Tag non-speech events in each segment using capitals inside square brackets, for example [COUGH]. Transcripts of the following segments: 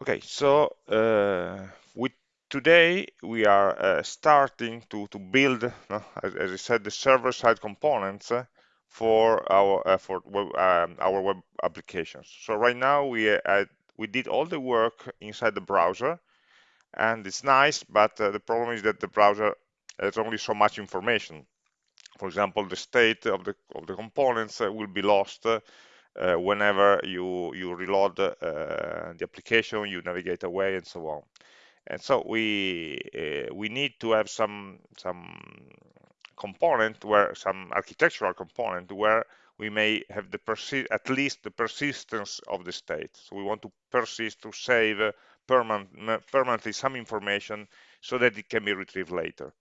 Okay, so uh, with today we are uh, starting to to build, uh, as, as I said, the server-side components uh, for our uh, for web, um, our web applications. So right now we uh, we did all the work inside the browser, and it's nice, but the problem is that the browser has only so much information. For example, the state of the of the components will be lost uh, whenever you you reload uh, the application, you navigate away, and so on. And so we uh, we need to have some some component where some architectural component where we may have the at least the persistence of the state. So we want to persist to save uh, permanent, permanently some information so that it can be retrieved later.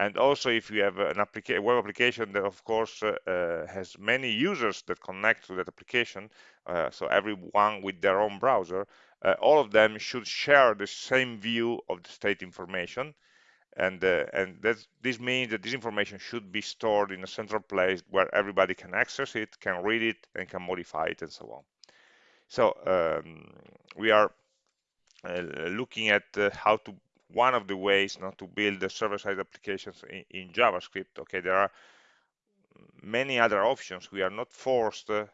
And also, if you have an applica web application that, of course, uh, uh, has many users that connect to that application, uh, so everyone with their own browser, uh, all of them should share the same view of the state information. And, uh, and this means that this information should be stored in a central place where everybody can access it, can read it, and can modify it, and so on. So um, we are uh, looking at how to one of the ways not to build the server-side applications in, in, JavaScript. Okay, there are many other options. We are not forced uh,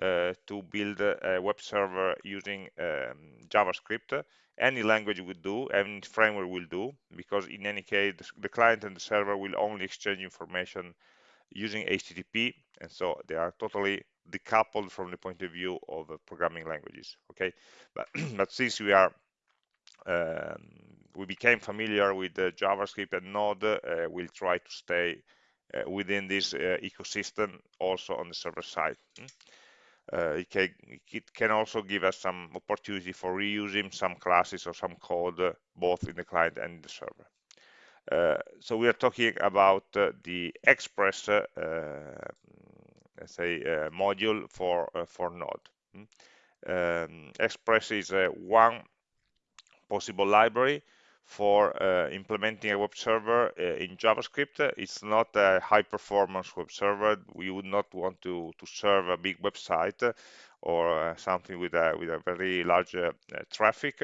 to build a web server using um, JavaScript. Any language will do, any framework will do, because in any case, the client and the server will only exchange information using HTTP, and so they are totally decoupled from the point of view of programming languages. Okay, but, [CLEARS THROAT] but since we are um, we became familiar with JavaScript and Node, uh, we'll try to stay uh, within this uh, ecosystem also on the server side. Hmm? Uh, it, can, it, can, also give us some opportunity for reusing some classes or some code uh, both in the client and the server. Uh, so we are talking about the Express, let's say, module for for Node. Hmm? Um, Express is one possible library for uh, implementing a web server uh, in JavaScript. It's not a high performance web server. We would not want to, to serve a big website or uh, something with a, with a very large uh, traffic.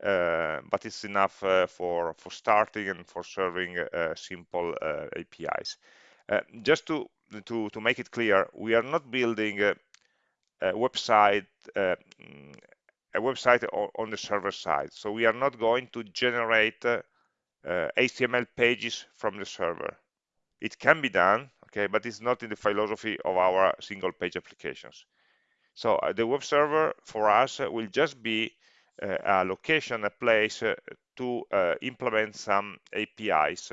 Uh, but it's enough uh, for for starting and for serving simple APIs. just to to to make it clear, we are not building a, a website a website on the server side. So we are not going to generate uh, HTML pages from the server. It can be done, okay, but it's not in the philosophy of our single page applications. So uh, the web server for us uh, will just be uh, a location, a place uh, to uh, implement some APIs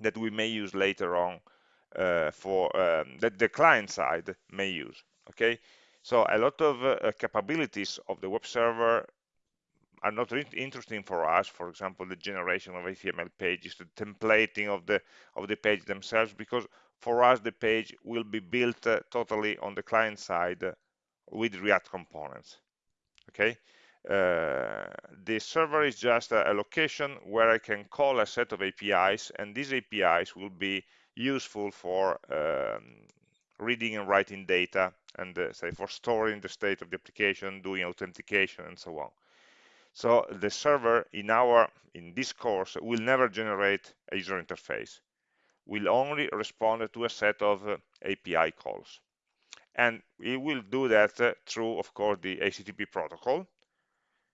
that we may use later on for um, that the client side may use. Okay, so a lot of uh, capabilities of the web server are not interesting for us. For example, the generation of HTML pages, the templating of the of the page themselves, because for us the page will be built uh, totally on the client side with React components. Okay. Uh, the server is just a, a, location where I can call a set of APIs, and these APIs will be useful for um, reading and writing data and uh, say for storing the state of the application, doing authentication and so on. So the server in our in this course will never generate a user interface. Will only respond to a set of uh, API calls. And we will do that uh, through, of course, the HTTP protocol.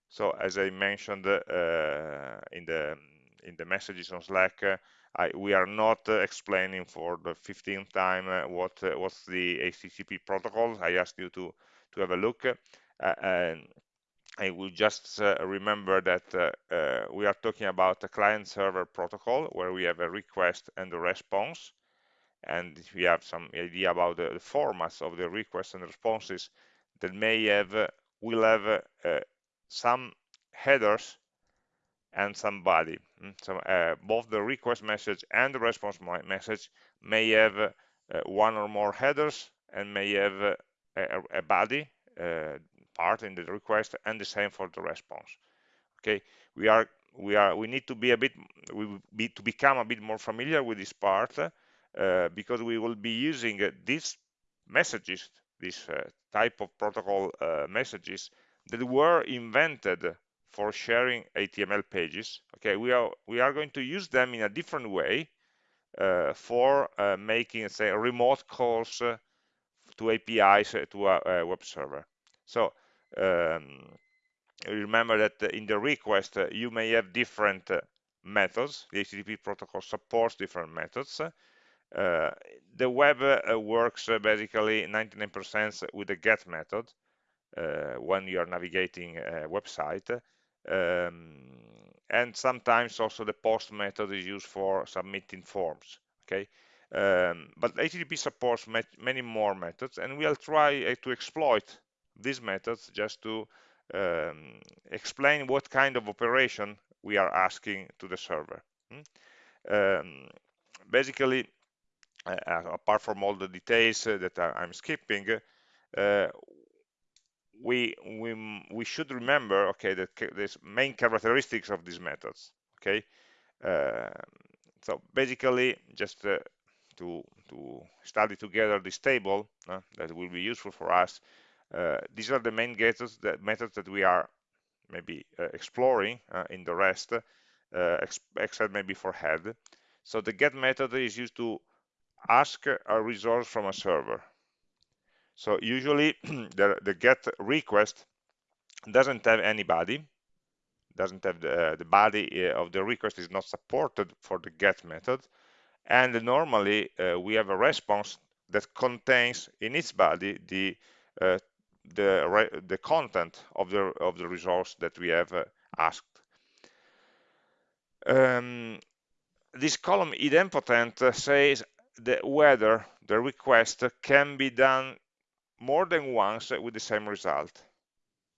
So as I mentioned uh, in the in the messages on Slack, uh, I, we are not uh, explaining for the 15th time uh, what uh, what's the HTTP protocol. I asked you to to have a look, and I will just remember that we are talking about a client-server protocol where we have a request and a response, and if we have some idea about the, formats of the requests and responses that may have will have some headers and some body. Mm, so uh, both the request message and the response message may have uh, one or more headers and may have uh, a, a, body uh, part in the request and the same for the response. Okay, we are we are we need to be a bit we be to become a bit more familiar with this part uh, because we will be using these messages, this type of protocol messages that were invented for sharing HTML pages. Okay, we are we are going to use them in a different way uh, for uh, making, say, remote calls uh, to APIs uh, to a, a, web server. So um, remember that in the request uh, you may have different uh, methods. The HTTP protocol supports different methods. The web works basically 99% with the get method when you are navigating a website. Um, and sometimes also the post method is used for submitting forms okay um, but HTTP supports many more methods and we'll try uh, to exploit these methods just to um, explain what kind of operation we are asking to the server hmm? um, basically uh, apart from all the details uh, that I'm skipping uh, we we we should remember okay that there's main characteristics of these methods okay? Uh, so basically just uh, to to study together this table uh, that will be useful for us uh, these are the main methods that methods that we are maybe uh, exploring uh, in the rest except maybe for head. So the get method is used to ask a resource from a server so usually [CLEARS THROAT] the, the get request doesn't have anybody, doesn't have the, the body uh, of the request is not supported for the get method. And normally uh, we have a response that contains in its body the uh, the the content of the of the resource that we have uh, asked. Um, this column idempotent says that whether the request can be done more than once with the same result.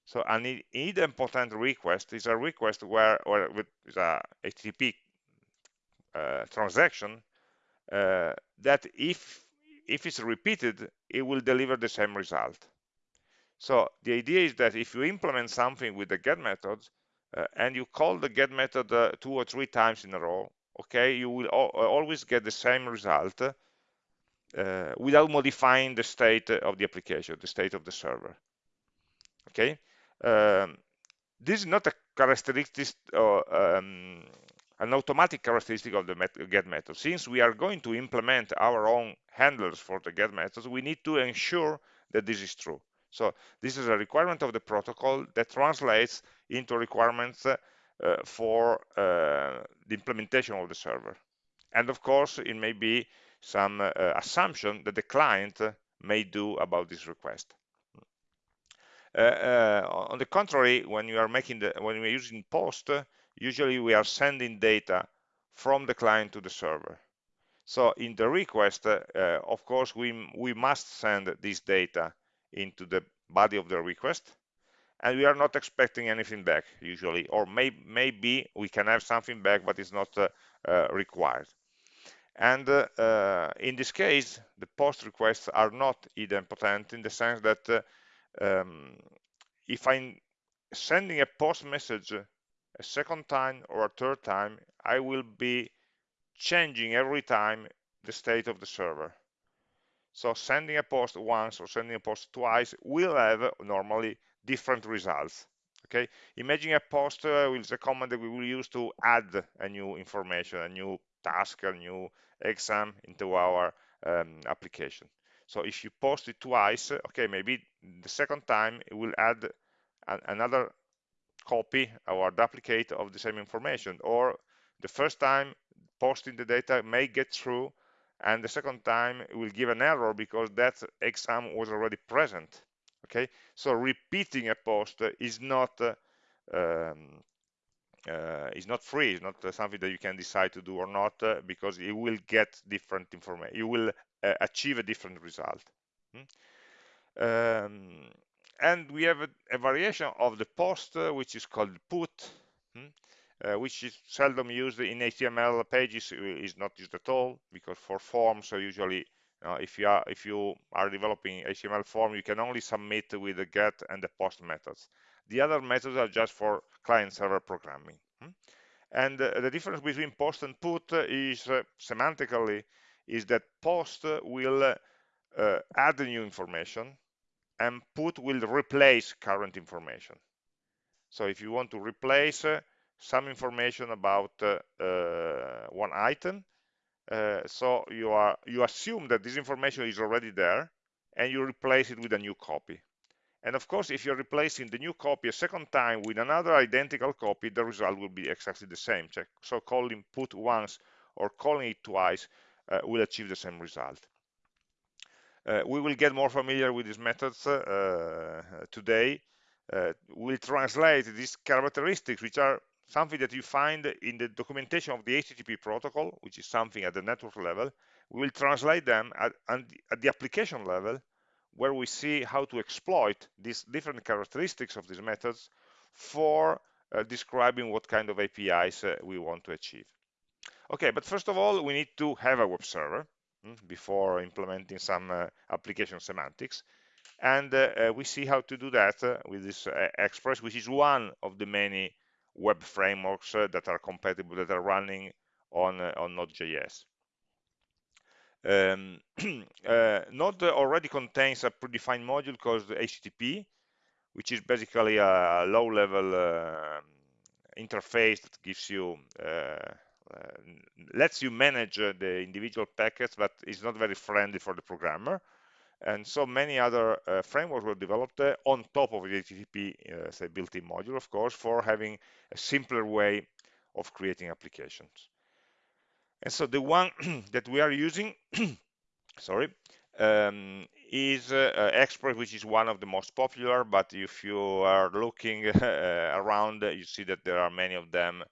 So an idempotent request is a request where, or with a HTTP uh, transaction uh, that if if it's repeated, it will deliver the same result. So the idea is that if you implement something with the get method uh, and you call the get method uh, two or three times in a row, okay, you will always get the same result uh, without modifying the state of the application, the state of the server. Okay, um, this is not a characteristic or um, an automatic characteristic of the met get method. Since we are going to implement our own handlers for the get methods, we need to ensure that this is true. So this is a requirement of the protocol that translates into requirements uh, for uh, the implementation of the server. And of course, it may be some uh, assumption that the client may do about this request. Uh, uh, on the contrary, when you are making the when we are using post, usually we are sending data from the client to the server. So in the request, uh, of course, we we must send this data into the body of the request, and we are not expecting anything back usually, or may, maybe we can have something back, but it's not uh, uh, required. And uh, uh, in this case, the post requests are not idempotent in the sense that uh, um, if I'm sending a post message a second time or a third time, I will be changing every time the state of the server. So sending a post once or sending a post twice will have normally different results. Okay, imagine a post uh, is a command that we will use to add a new information, a new task, a new exam into our um, application. So if you post it twice, okay, maybe the second time it will add an, another copy or duplicate of the same information. Or the first time posting the data may get through and the second time it will give an error because that exam was already present. Okay, so repeating a post is not uh, um, uh, is not free. It's not uh, something that you can decide to do or not uh, because you will get different information. You will uh, achieve a different result. Hmm? Um, and we have a, a, variation of the post, uh, which is called put, hmm? uh, which is seldom used in HTML pages. is not used at all because for forms, so usually if you are if you are developing HTML form, you can only submit with the get and the post methods. The other methods are just for client-server programming. Hmm? And uh, the difference between post and put is uh, semantically is that post will uh, add new information and put will replace current information. So if you want to replace uh, some information about uh, uh, one item, uh, so you are you assume that this information is already there, and you replace it with a new copy. And of course, if you're replacing the new copy a second time with another identical copy, the result will be exactly the same. So calling put once or calling it twice uh, will achieve the same result. Uh, we will get more familiar with these methods uh, today. Uh, we'll translate these characteristics, which are something that you find in the documentation of the HTTP protocol, which is something at the network level. We will translate them at, at the application level, where we see how to exploit these different characteristics of these methods for uh, describing what kind of APIs uh, we want to achieve. Okay, but first of all, we need to have a web server. Hmm, before implementing some uh, application semantics. And uh, uh, we see how to do that with this Express, which is one of the many web frameworks that are compatible, that are running on, on Node.js. Um, [CLEARS THROAT] uh, Node already contains a predefined module called HTTP, which is basically a low-level uh, interface that gives you uh, uh, lets you manage uh, the individual packets, but is not very friendly for the programmer. And so many other frameworks were developed on top of the HTTP say built-in module, of course, for having a simpler way of creating applications. And so the one [CLEARS THROAT] that we are using, [CLEARS THROAT] sorry, um, is uh, Express, which is one of the most popular, but if you are looking [LAUGHS] uh, around, you see that there are many of them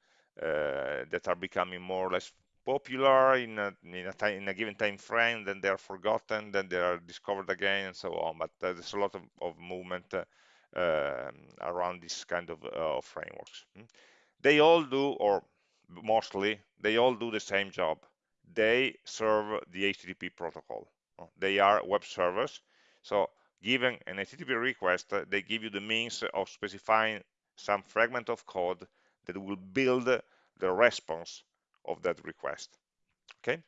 uh, that are becoming more or less popular in a, in a, time, in a given time frame, then they are forgotten, then they are discovered again, and so on. But uh, there's a lot of, of movement uh, um, around this kind of, uh, frameworks. Hmm. They all do, or mostly, they all do the same job. They serve the HTTP protocol. They are web servers. So given an HTTP request, uh, they give you the means of specifying some fragment of code that will build the response of that request. Okay,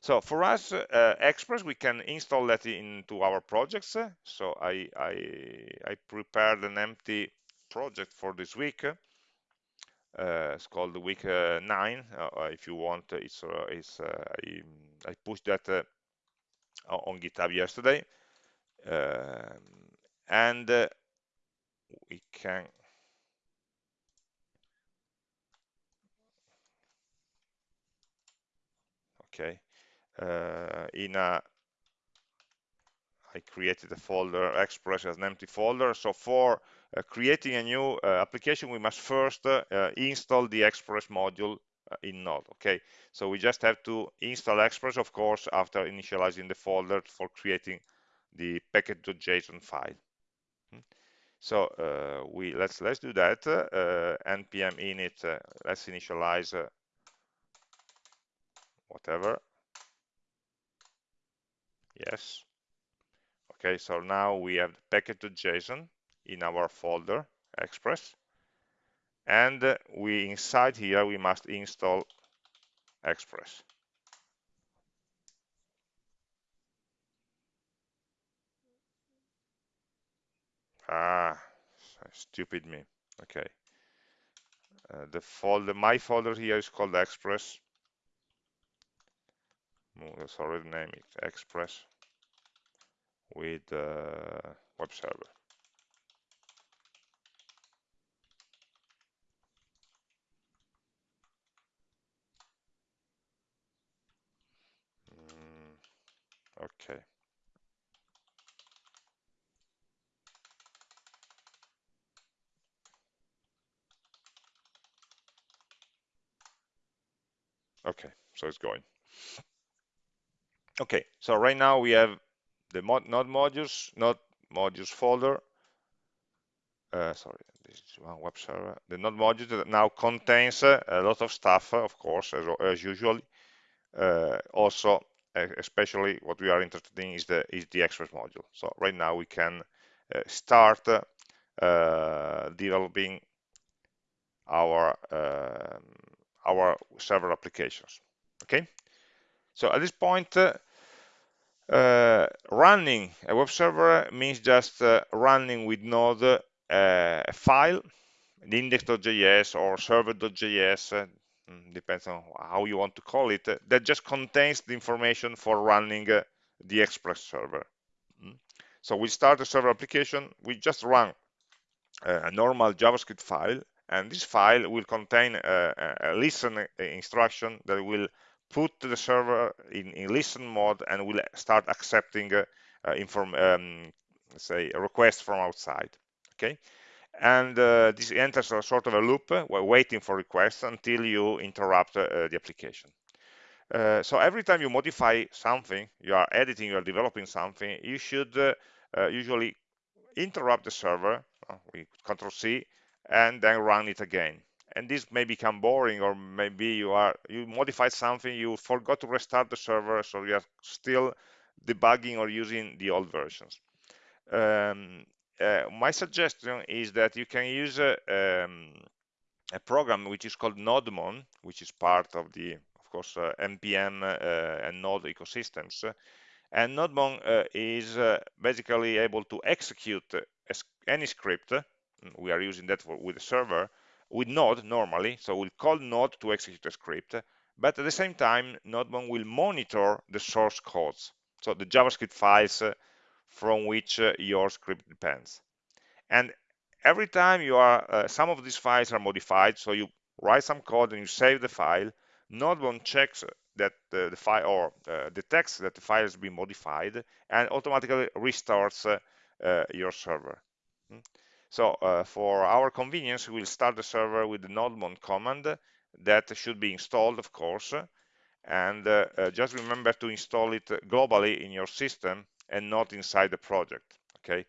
so for us, uh, Express, we can install that into our projects. So I, I, I prepared an empty project for this week. Uh, it's called week uh, nine. Uh, if you want, it's, it's I, I, pushed that on GitHub yesterday, um, and we can okay. Uh, in a I created a folder express as an empty folder. So for creating a new uh, application we must first uh, uh, install the express module uh, in node okay? So we just have to install express of course after initializing the folder for creating the package.json file. Hmm. so we let's let's do that npm init let's initialize whatever. Yes. Okay so now we have the package.json in our folder express. And we inside here we must install express. Ah stupid me. Okay. Uh, the folder my folder here is called express. Sorry the name is express with uh, web server okay. Okay so it's going. Okay so right now we have the mod node modules node modules folder. Uh, sorry this is one web server. The node module that now contains uh, a lot of stuff uh, of course as, as usually uh, also especially what we are interested in is the is the express module. So right now we can uh, start uh, developing our um, our server applications. Okay? So at this point Uh, running a web server means just uh, running with Node uh, a file, index.js or server.js, uh, depends on how you want to call it, uh, that just contains the information for running uh, the Express server. Mm. So we start a server application, we just run uh, a normal JavaScript file, and this file will contain a, a listen instruction that will put the server in, in listen mode and will start accepting uh, uh, inform, um, say a request from outside. Okay, and uh, this enters a sort of a loop uh, waiting for requests until you interrupt uh, the application. Uh, so every time you modify something, you are editing, you are developing something, you should uh, usually interrupt the server, we control C, and then run it again and this may become boring or maybe you are you modified something you forgot to restart the server so you are still debugging or using the old versions um, uh, my suggestion is that you can use a, um, a, program which is called nodemon which is part of the of course uh, npm uh, and node ecosystems. And nodemon uh, is uh, basically able to execute any script we are using that for, with the server with Node normally, so we'll call Node to execute a script, but at the same time, Nodemon will monitor the source codes, so the JavaScript files uh, from which uh, your script depends. And every time you are, uh, some of these files are modified, so you write some code and you save the file, Nodemon checks that the, the file or uh, detects that the file has been modified and automatically restarts uh, uh, your server. Hmm? So uh, for our convenience, we'll start the server with the nodemon command that should be installed, of course, and just remember to install it globally in your system and not inside the project, okay?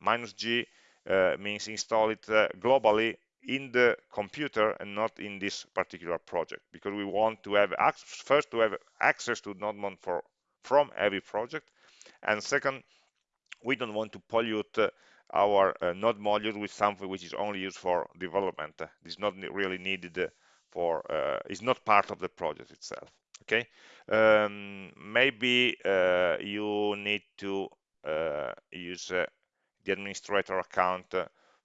Minus G uh, means install it uh, globally in the computer and not in this particular project because we want to have first to have access to nodemon for from every project and second we don't want to pollute uh, our uh, node module with something which is only used for development. It's not really needed for, uh, is not part of the project itself. Okay, um, maybe uh, you need to uh, use the administrator account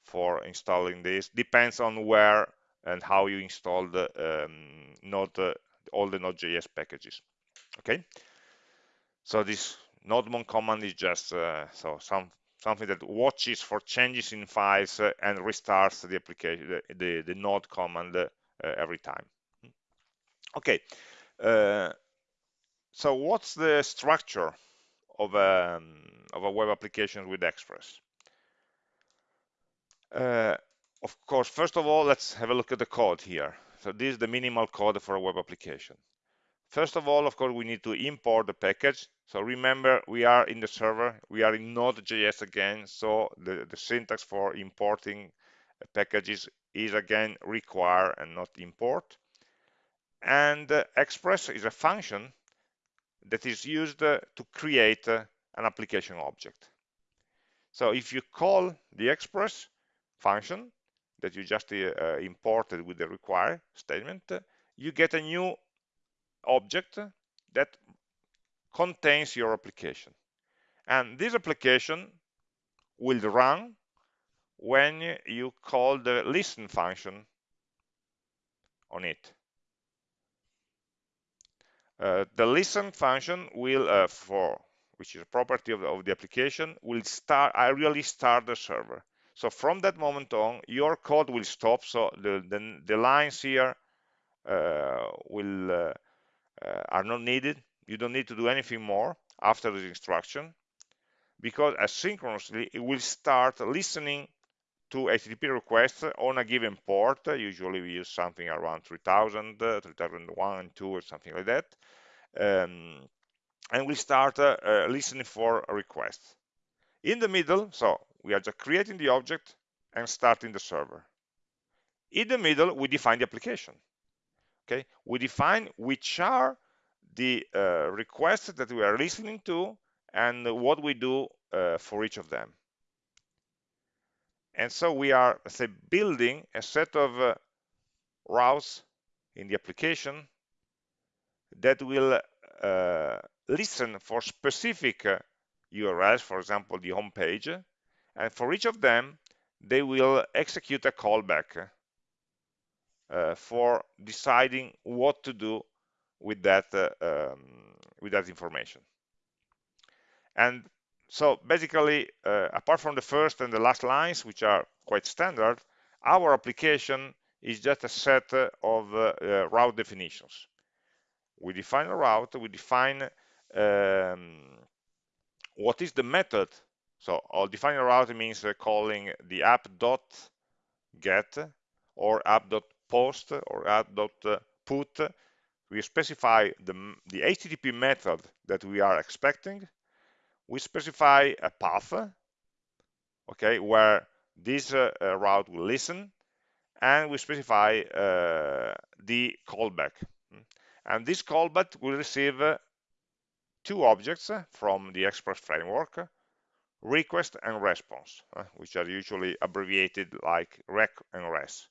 for installing this. Depends on where and how you install the um, Node, all the Node.js packages. Okay, so this nodemon command is just so some something that watches for changes in files uh, and restarts the application, the, the, the node command uh, every time. Okay, uh, so what's the structure of a, um, of a web application with Express? Uh, of course, first of all, let's have a look at the code here. So this is the minimal code for a web application. First of all, of course, we need to import the package. So remember, we are in the server, we are in Node.js again, so the, the syntax for importing packages is again require and not import. And uh, express is a function that is used uh, to create uh, an application object. So if you call the express function that you just uh, imported with the require statement, you get a new object that contains your application. And this application will run when you call the listen function on it. Uh, the listen function will, uh, for which is a property of the, of the application, will start. I really start the server. So from that moment on, your code will stop. So the the, the lines here uh, will uh, uh, are not needed. You don't need to do anything more after this instruction because asynchronously it will start listening to HTTP requests on a given port. Usually we use something around 3000, uh, 3001 2 or something like that. Um, and we start uh, uh, listening for requests. In the middle, so we are just creating the object and starting the server. In the middle, we define the application okay we define which are the uh, requests that we are listening to and what we do uh, for each of them and so we are say building a set of uh, routes in the application that will uh, listen for specific uh, URLs, for example, the home page, and for each of them, they will execute a callback uh, for deciding what to do with that uh, um, with that information. And so basically, uh, apart from the first and the last lines, which are quite standard, our application is just a set of uh, uh, route definitions. We define a route, we define um, what is the method. So I'll define a route means uh, calling the app.get or app.post or app.put. We specify the, the HTTP method that we are expecting. We specify a path, okay, where this uh, uh, route will listen, and we specify uh, the callback. And this callback will receive uh, two objects from the Express framework, request and response, uh, which are usually abbreviated like req and res.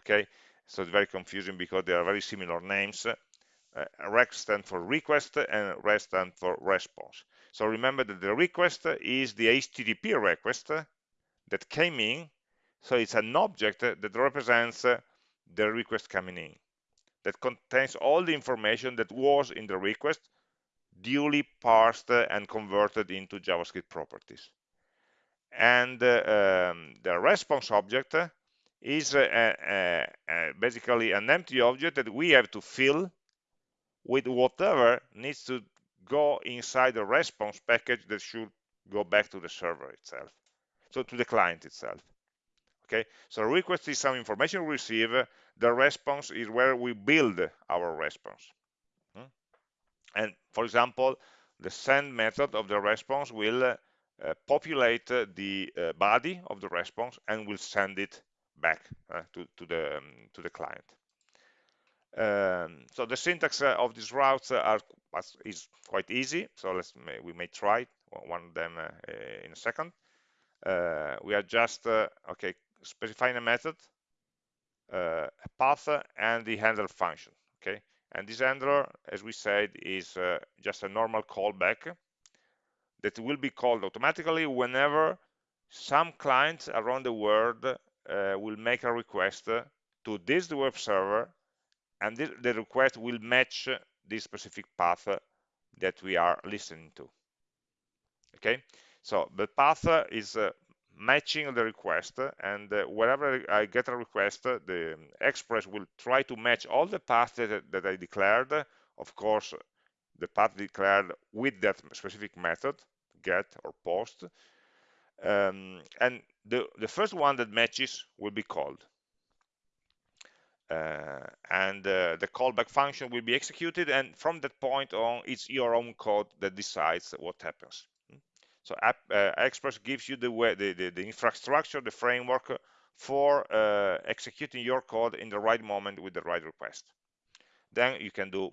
Okay, so it's very confusing because they are very similar names. Uh, req stands for request and res stands for response. So remember that the request is the HTTP request that came in. So it's an object that represents the request coming in that contains all the information that was in the request duly parsed and converted into JavaScript properties. And uh, um, the response object is uh, uh, basically an empty object that we have to fill with whatever needs to go inside the response package that should go back to the server itself, so to the client itself. Okay, so request is some information we receive, the response is where we build our response. Hmm? And for example, the send method of the response will uh, populate uh, the uh, body of the response and will send it back uh, to, to, the, um, to the client. Um, so the syntax uh, of these routes are is quite easy. So let's we may try one of them uh, in a second. we are just okay specifying a method, a path, and the handler function. Okay, and this handler, as we said, is uh, just a normal callback that will be called automatically whenever some clients around the world uh, will make a request to this web server and the request will match this specific path that we are listening to. Okay? So the path is uh, matching the request and uh, whenever I get a request the Express will try to match all the paths that, that I declared. Of course the path declared with that specific method get or post. Um, and the, the first one that matches will be called and uh, the callback function will be executed and from that point on it's your own code that decides what happens so App, uh, Express gives you the, way, the, the, the, infrastructure, the framework for uh, executing your code in the right moment with the right request. Then you can do,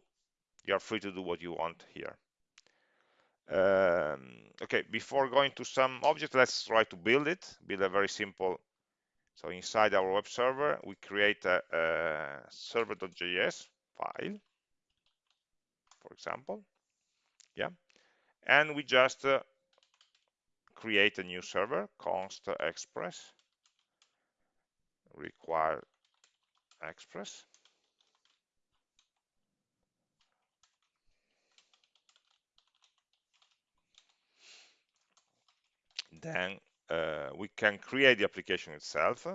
you're free to do what you want here. Um, okay, before going to some object, let's try to build it, build a very simple. So inside our web server, we create a, a server.js file, for example. Yeah, and we just uh, create a new server, const express, require express. Then uh, we can create the application itself.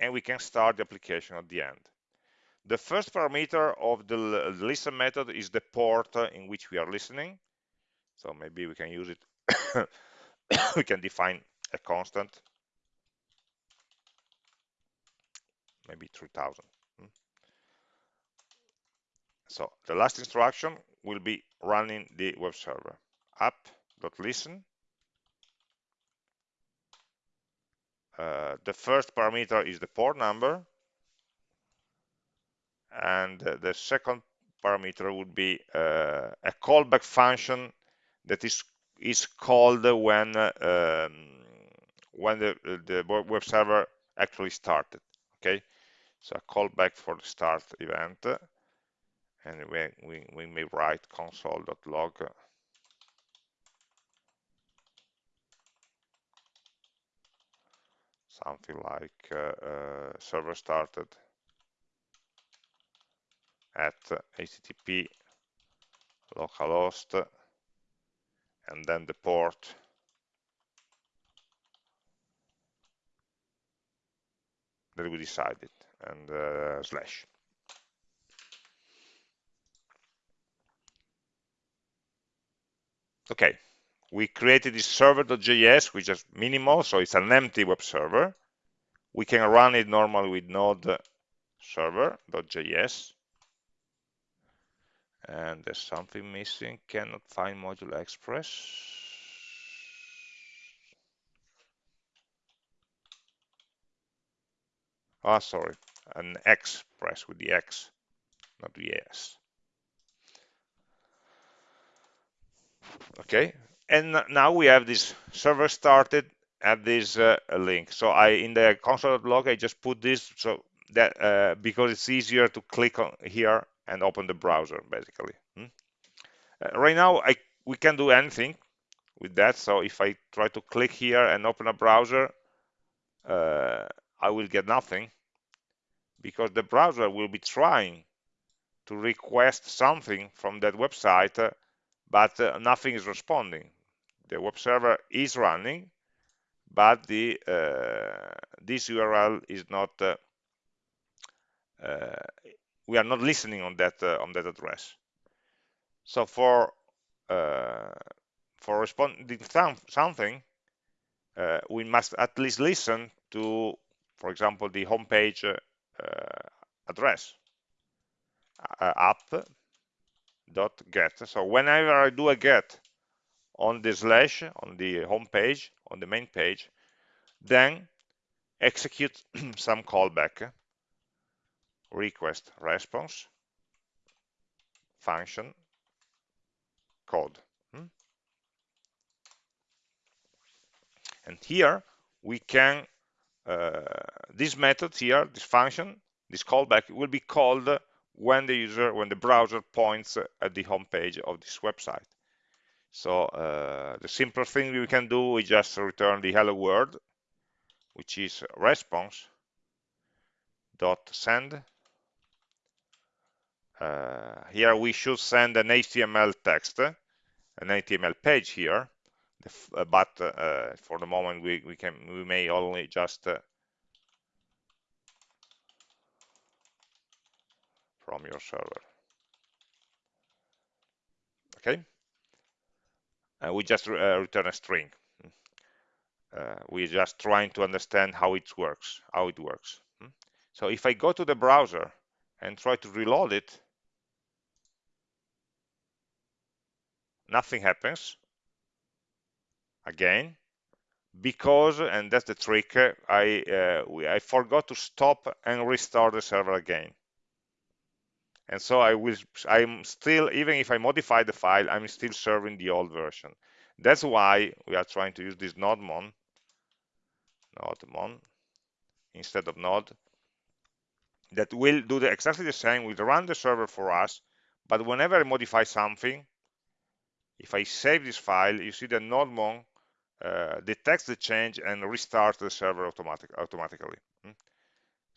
And we can start the application at the end. The first parameter of the listen method is the port in which we are listening. So maybe we can use it. [COUGHS] we can define a constant, maybe 3000. So the last instruction will be running the web server. App.listen. Uh, the first parameter is the port number. And the second parameter would be uh, a callback function that is is called when um, when the, the web server actually started. Okay? So a callback for the start event and we, we, we may write console.log something like uh, uh, server started at http localhost and then the port. That we decided and uh, slash okay. We created this server.js which is minimal so it's an empty web server. We can run it normally with node server.js and there's something missing. Cannot find module express. Ah sorry. An express with the x not the s okay? And now we have this server started at this uh, link. So i in the console.log i just put this so that uh, because it's easier to click on here and open the browser basically. Hmm? uh, right now i we can do anything with that. So if i try to click here and open a browser uh, i will get nothing because the browser will be trying to request something from that website uh, but uh, nothing is responding. The web server is running, but the uh, this URL is not. Uh, uh, we are not listening on that uh, on that address. So for uh, for responding some, something, we must at least listen to, for example, the homepage address app dot get so whenever i do a get on the slash on the home page on the main page then execute [CLEARS THROAT] some callback request response function code hmm? and here we can uh, this method here this function this callback will be called when the user, when the browser points at the home page of this website. So uh, the simplest thing we can do is just return the hello world, which is response dot send. Uh, here we should send an HTML text, an HTML page here, uh, but uh, for the moment we, we can we may only just from your server. Okay, and we just uh, return a string. Uh, we're just trying to understand how it works, how it works. Hmm? So if I go to the browser and try to reload it, nothing happens again because and that's the trick I uh, I forgot to stop and restart the server again and so I will I'm still even if I modify the file I'm still serving the old version that's why we are trying to use this nodemon nodemon instead of node that will do the, exactly the same will run the server for us but whenever I modify something if I save this file you see that nodemon uh, detects the change and restarts the server automatic, automatically hmm?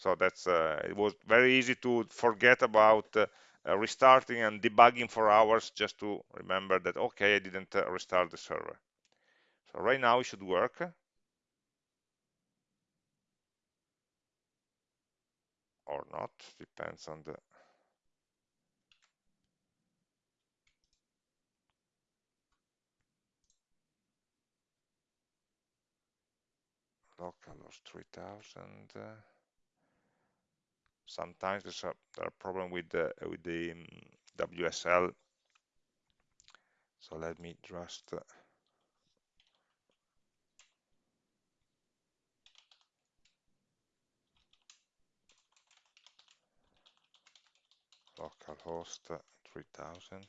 So that's uh, it was very easy to forget about uh, uh, restarting and debugging for hours just to remember that okay I didn't restart the server. So right now it should work. Or not, depends on the localhost 3000 sometimes there's a, there a problem with the with the um, WSL. So let me just uh, localhost 3000.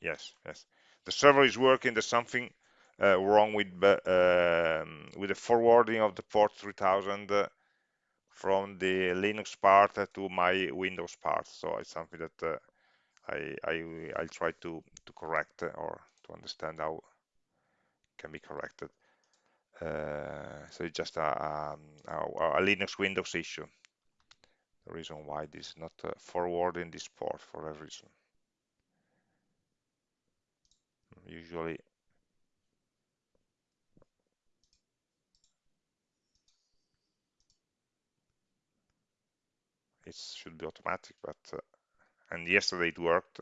Yes, yes. The server is working. There's something uh, wrong with um, with the forwarding of the port 3000 uh, from the Linux part to my Windows part. So it's something that uh, I, I I'll try to to correct or to understand how it can be corrected. Uh, so it's just a, um, a, a, Linux Windows issue. The reason why this is not uh, forwarding this port for a reason. Usually it should be automatic, but uh, and yesterday it worked.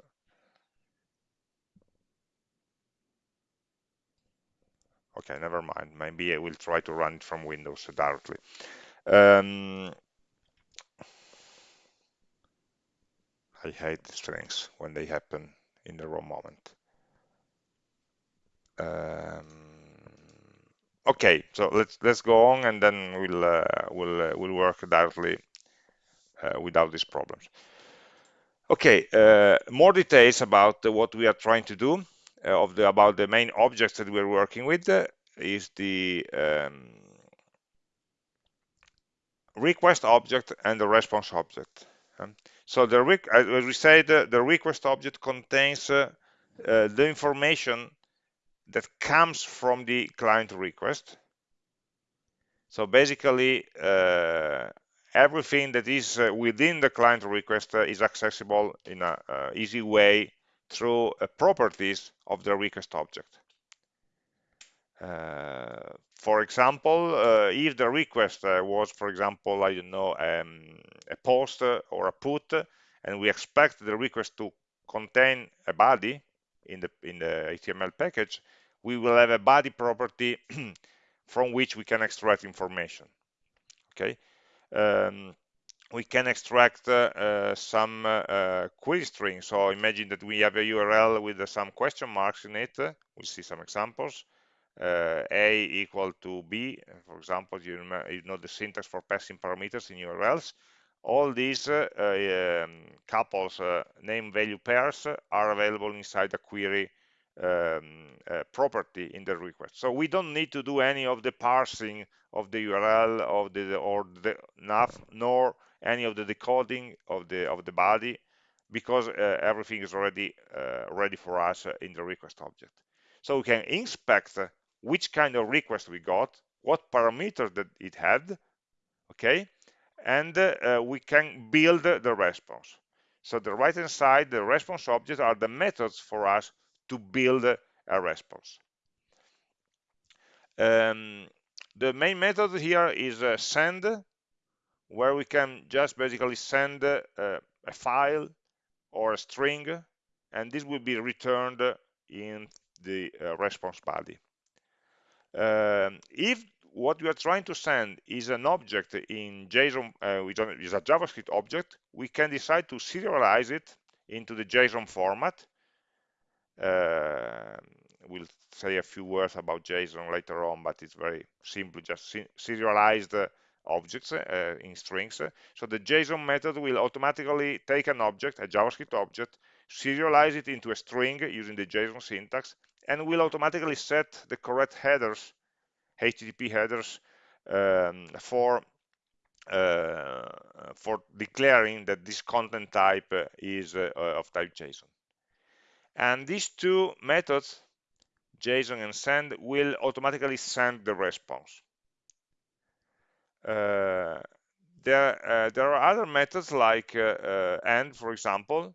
Okay, never mind. Maybe I will try to run it from Windows directly. Um, I hate these things when they happen in the wrong moment. Um, okay, so let's let's go on, and then we'll uh, we'll uh, we'll work directly without these problems. Okay, uh, more details about what we are trying to do uh, of the about the main objects that we're working with uh, is the um, request object and the response object. Um, so the as we said, the request object contains uh, uh, the information that comes from the client request. So basically, uh, everything that is uh, within the client request uh, is accessible in an easy way through properties of the request object. Uh, for example, uh, if the request uh, was, for example, I don't know, um, a post or a put, and we expect the request to contain a body in the in the HTML package, we will have a body property [CLEARS THROAT] from which we can extract information. Okay, um, we can extract uh, uh, some uh, query string. So imagine that we have a URL with some question marks in it. We'll see some examples. Uh, a equal to b for example you, you, know the syntax for passing parameters in urls all these uh, um, couples uh, name value pairs are available inside the query um, uh, property in the request. So we don't need to do any of the parsing of the URL of the or the nav nor any of the decoding of the of the body because uh, everything is already uh, ready for us in the request object. So we can inspect which kind of request we got, what parameters that it had, okay, and uh, we can build the response. So the right hand side, the response objects are the methods for us to build a response. Um, the main method here is uh, send, where we can just basically send uh, a file or a string, and this will be returned in the uh, response body. Um, if what you are trying to send is an object in JSON, uh, which is a JavaScript object, we can decide to serialize it into the JSON format. Uh, we'll say a few words about JSON later on, but it's very simple, just serialized uh, objects uh, in strings. So the JSON method will automatically take an object, a JavaScript object, serialize it into a string using the JSON syntax, and will automatically set the correct headers, HTTP headers, um, for uh, for declaring that this content type is uh, of type JSON. And these two methods, JSON and send, will automatically send the response. Uh, there, uh, there are other methods like uh, uh, end, for example,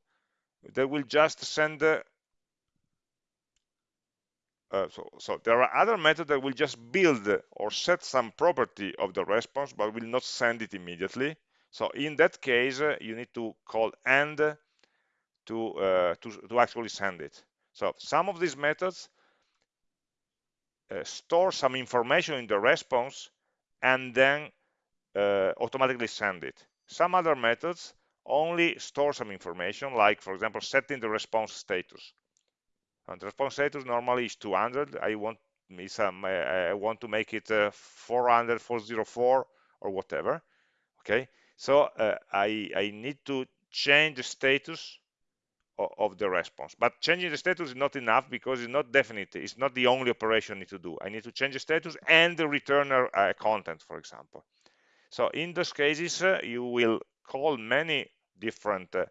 that will just send uh, so, so, there are other methods that will just build or set some property of the response, but will not send it immediately. So in that case, uh, you need to call end to, uh, to, to actually send it. So some of these methods uh, store some information in the response and then uh, automatically send it. Some other methods only store some information, like for example, setting the response status. And the response status normally is 200. I want me some, I want to make it uh, 400, 404 or whatever. Okay, so uh, I, I need to change the status of, the response. But changing the status is not enough because it's not definite. It's not the only operation I need to do. I need to change the status and the return a content, for example. So in those cases, uh, you will call many different uh,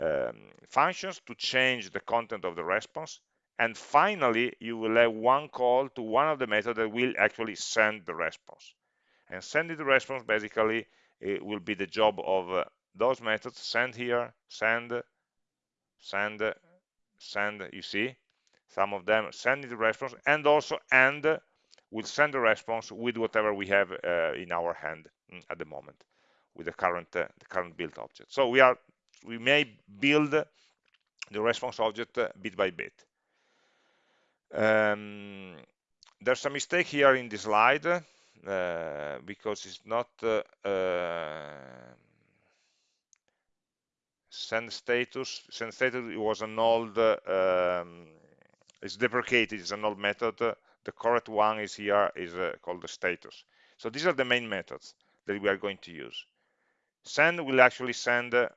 um, functions to change the content of the response. And finally, you will have one call to one of the methods that will actually send the response. And sending the response basically it will be the job of uh, those methods send here, send, send, send, you see, some of them send the response and also and will send the response with whatever we have uh, in our hand mm, at the moment with the current uh, the current build object. So we are we may build the response object uh, bit by bit. Um, there's a mistake here in the slide uh, because it's not uh, uh, send status. Send status it was an old um, it's deprecated. It's an old method. The correct one is here is uh, called the status. So these are the main methods that we are going to use. Send will actually send uh,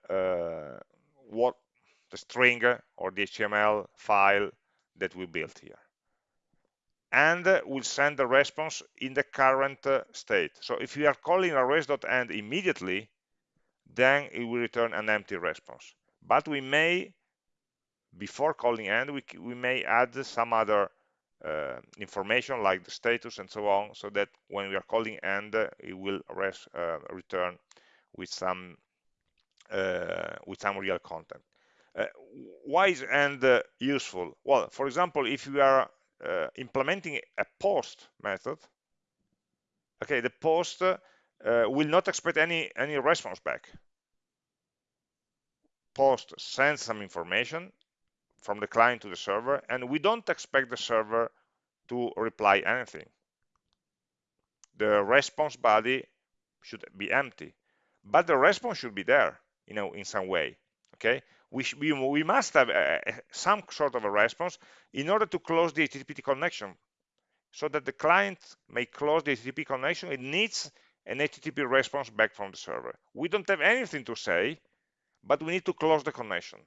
what the string or the HTML file that we built here. And will send the response in the current uh, state. So if we are calling res.end immediately, then it will return an empty response. But we may, before calling end, we, we may add some other uh, information like the status and so on, so that when we are calling end, it will uh, return with some uh, with some real content. Uh, why is end uh, useful? Well, for example, if you are uh, implementing a post method, okay, the post Uh, will not expect any any response back. Post sends some information from the client to the server, and we don't expect the server to reply anything. The response body should be empty, but the response should be there, you know, in some way. Okay, we, we, we must have a, a, some sort of a response in order to close the HTTP connection. So that the client may close the HTTP connection, it needs an HTTP response back from the server. We don't have anything to say, but we need to close the connection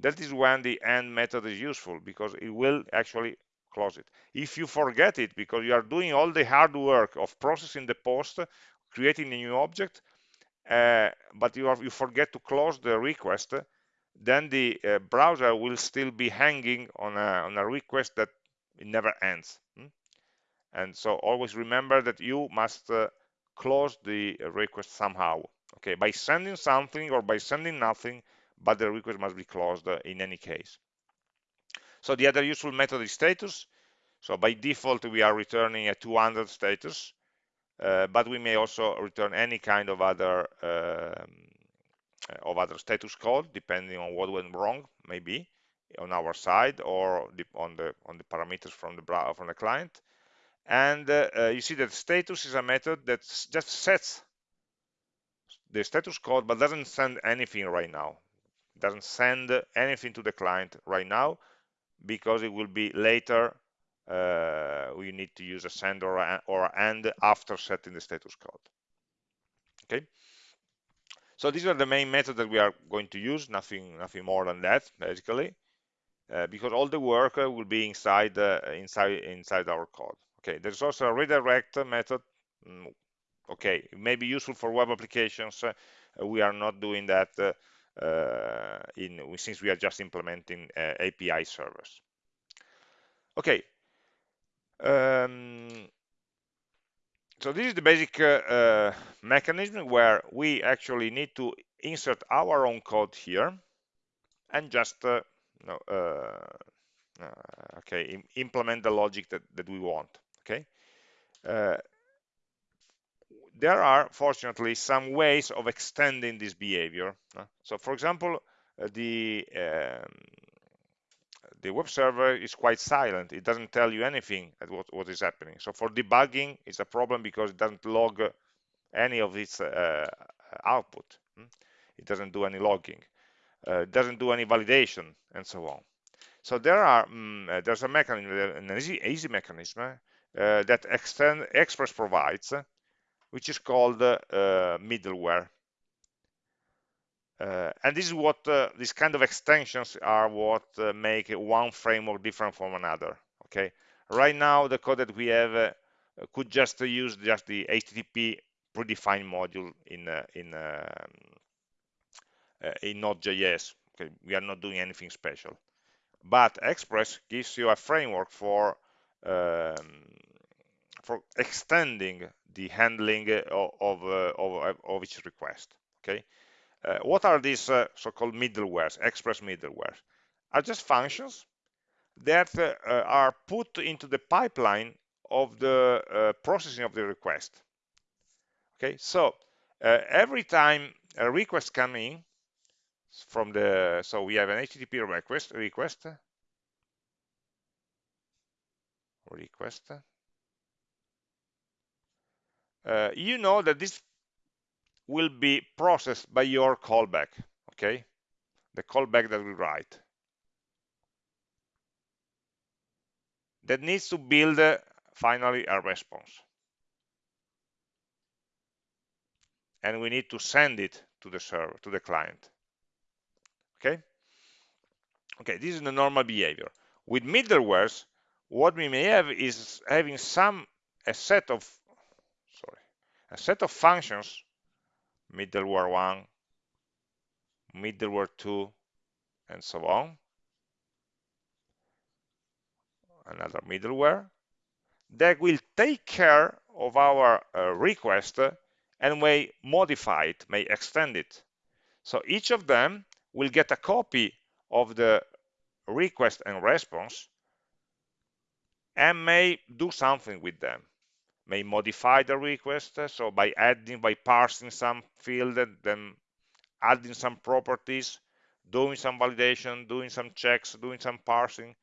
that is when the end method is useful because it will actually close it. If you forget it because you are doing all the hard work of processing the post, creating a new object, uh, but you, are, you forget to close the request, then the uh, browser will still be hanging on a, on a request that never ends. Hmm? And so always remember that you must uh, close the request somehow, okay, by sending something or by sending nothing, but the request must be closed uh, in any case. So the other useful method is status. So by default, we are returning a 200 status, uh, but we may also return any kind of other um, of other status code, depending on what went wrong, maybe on our side or on the on the parameters from the from the client. And uh, uh, you see that status is a method that just sets the status code, but doesn't send anything right now. Doesn't send anything to the client right now because it will be later uh, we need to use a send or, a, or end after setting the status code. Okay? So these are the main methods that we are going to use nothing nothing more than that basically uh, because all the work uh, will be inside uh, inside inside our code okay there's also a redirect method mm, okay may be useful for web applications uh, we are not doing that uh, uh, in since we are just implementing uh, API servers. Okay. Um, so this is the basic mechanism where we actually need to insert our own code here and just no, okay implement the logic that, that we want okay uh, there are fortunately some ways of extending this behavior. So for example, uh, the um, the web server is quite silent. It doesn't tell you anything at what, what is happening. So for debugging, it's a problem because it doesn't log any of its uh, output. Hmm? It doesn't do any logging. Uh, it doesn't do any validation and so on. So there are um, there's a mechanism, an easy, easy mechanism uh, that Extend Express provides which is called uh, middleware. Uh, and this is what uh, these kind of extensions are what uh, make one framework different from another. Okay, right now the code that we have uh, could just use just the HTTP predefined module in uh, in uh, in Node.js. Okay, we are not doing anything special, but Express gives you a framework for for extending the handling of of, of, of each request. Okay, uh, what are these uh, so-called middlewares, express middleware? Are just functions that uh, are put into the pipeline of the processing of the request. Okay, so every time a request comes in from the, so we have an HTTP request, request, request. Uh, you know that this will be processed by your callback, okay? The callback that we write. That needs to build uh, finally a response. And we need to send it to the server, to the client. Okay? Okay, this is the normal behavior. With middlewares, what we may have is having some a set of sorry, a set of functions middleware 1, middleware 2, and so on. Another middleware that will take care of our uh, request and may modify it, may extend it. So each of them will get a copy of the request and response and may do something with them. May modify the request uh, so by adding by parsing some field uh, then adding some properties doing some validation doing some checks doing some parsing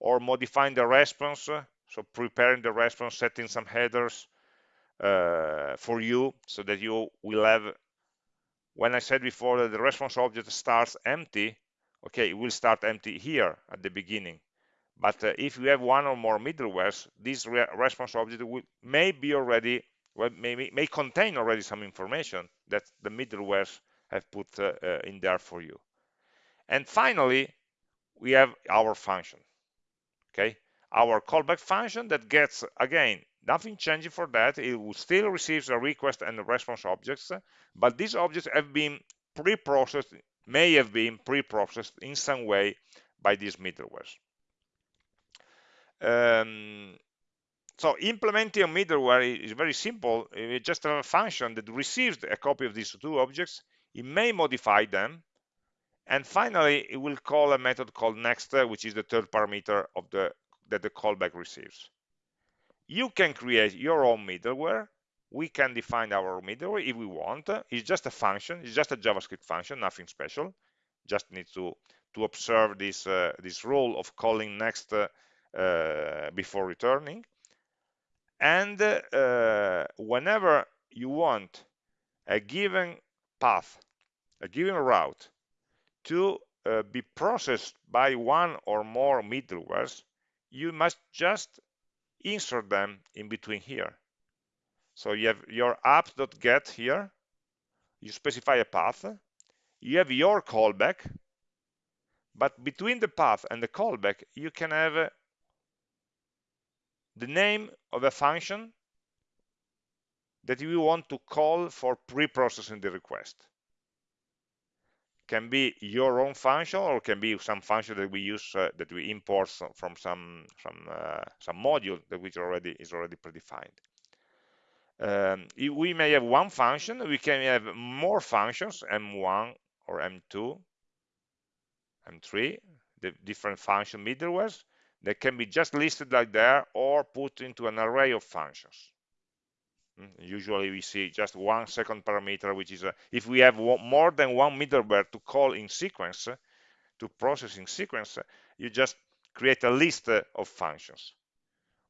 or modifying the response uh, so preparing the response setting some headers uh, for you so that you will have when I said before that the response object starts empty okay it will start empty here at the beginning but uh, if you have one or more middlewares, this re response object will, may be already, well, may, may contain already some information that the middlewares have put uh, uh, in there for you. And finally, we have our function, okay? Our callback function that gets, again, nothing changing for that. It will still receives a request and the response objects, but these objects have been pre-processed, may have been pre-processed in some way by these middlewares. Um, so implementing a middleware is very simple. You just have a function that receives a copy of these two objects. It may modify them. And finally, it will call a method called next, which is the third parameter of the that the callback receives. You can create your own middleware. We can define our middleware if we want. It's just a function. It's just a JavaScript function, nothing special. Just need to to observe this uh, this rule of calling next uh, uh, before returning. And uh, whenever you want a given path, a given route to uh, be processed by one or more middlewares, you must just insert them in between here. So you have your app.get here, you specify a path, you have your callback, but between the path and the callback, you can have the name of a function that you want to call for pre-processing the request. Can be your own function or can be some function that we use uh, that we import from some some uh, some module that which already is already predefined. Um, we may have one function, we can have more functions, M1 or M2, M3, the different function middlewares, that can be just listed like there or put into an array of functions. Hmm, usually we see just one second parameter, which is a, if we have more than one middleware to call in sequence, to process in sequence, you just create a list of functions.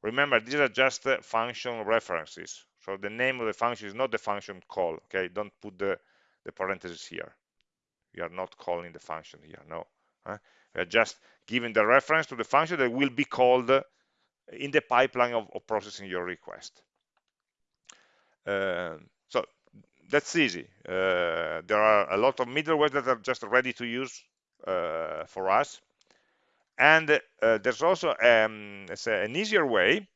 Remember, these are just function references. So the name of the function is not the function call. Okay, don't put the, the parentheses here. We are not calling the function here. No, uh, are just giving the reference to the function that will be called in the pipeline of, of processing your request. Uh, so that's easy. Uh, there are a lot of middleware that are just ready to use uh, for us. And uh, there's also um, an easier way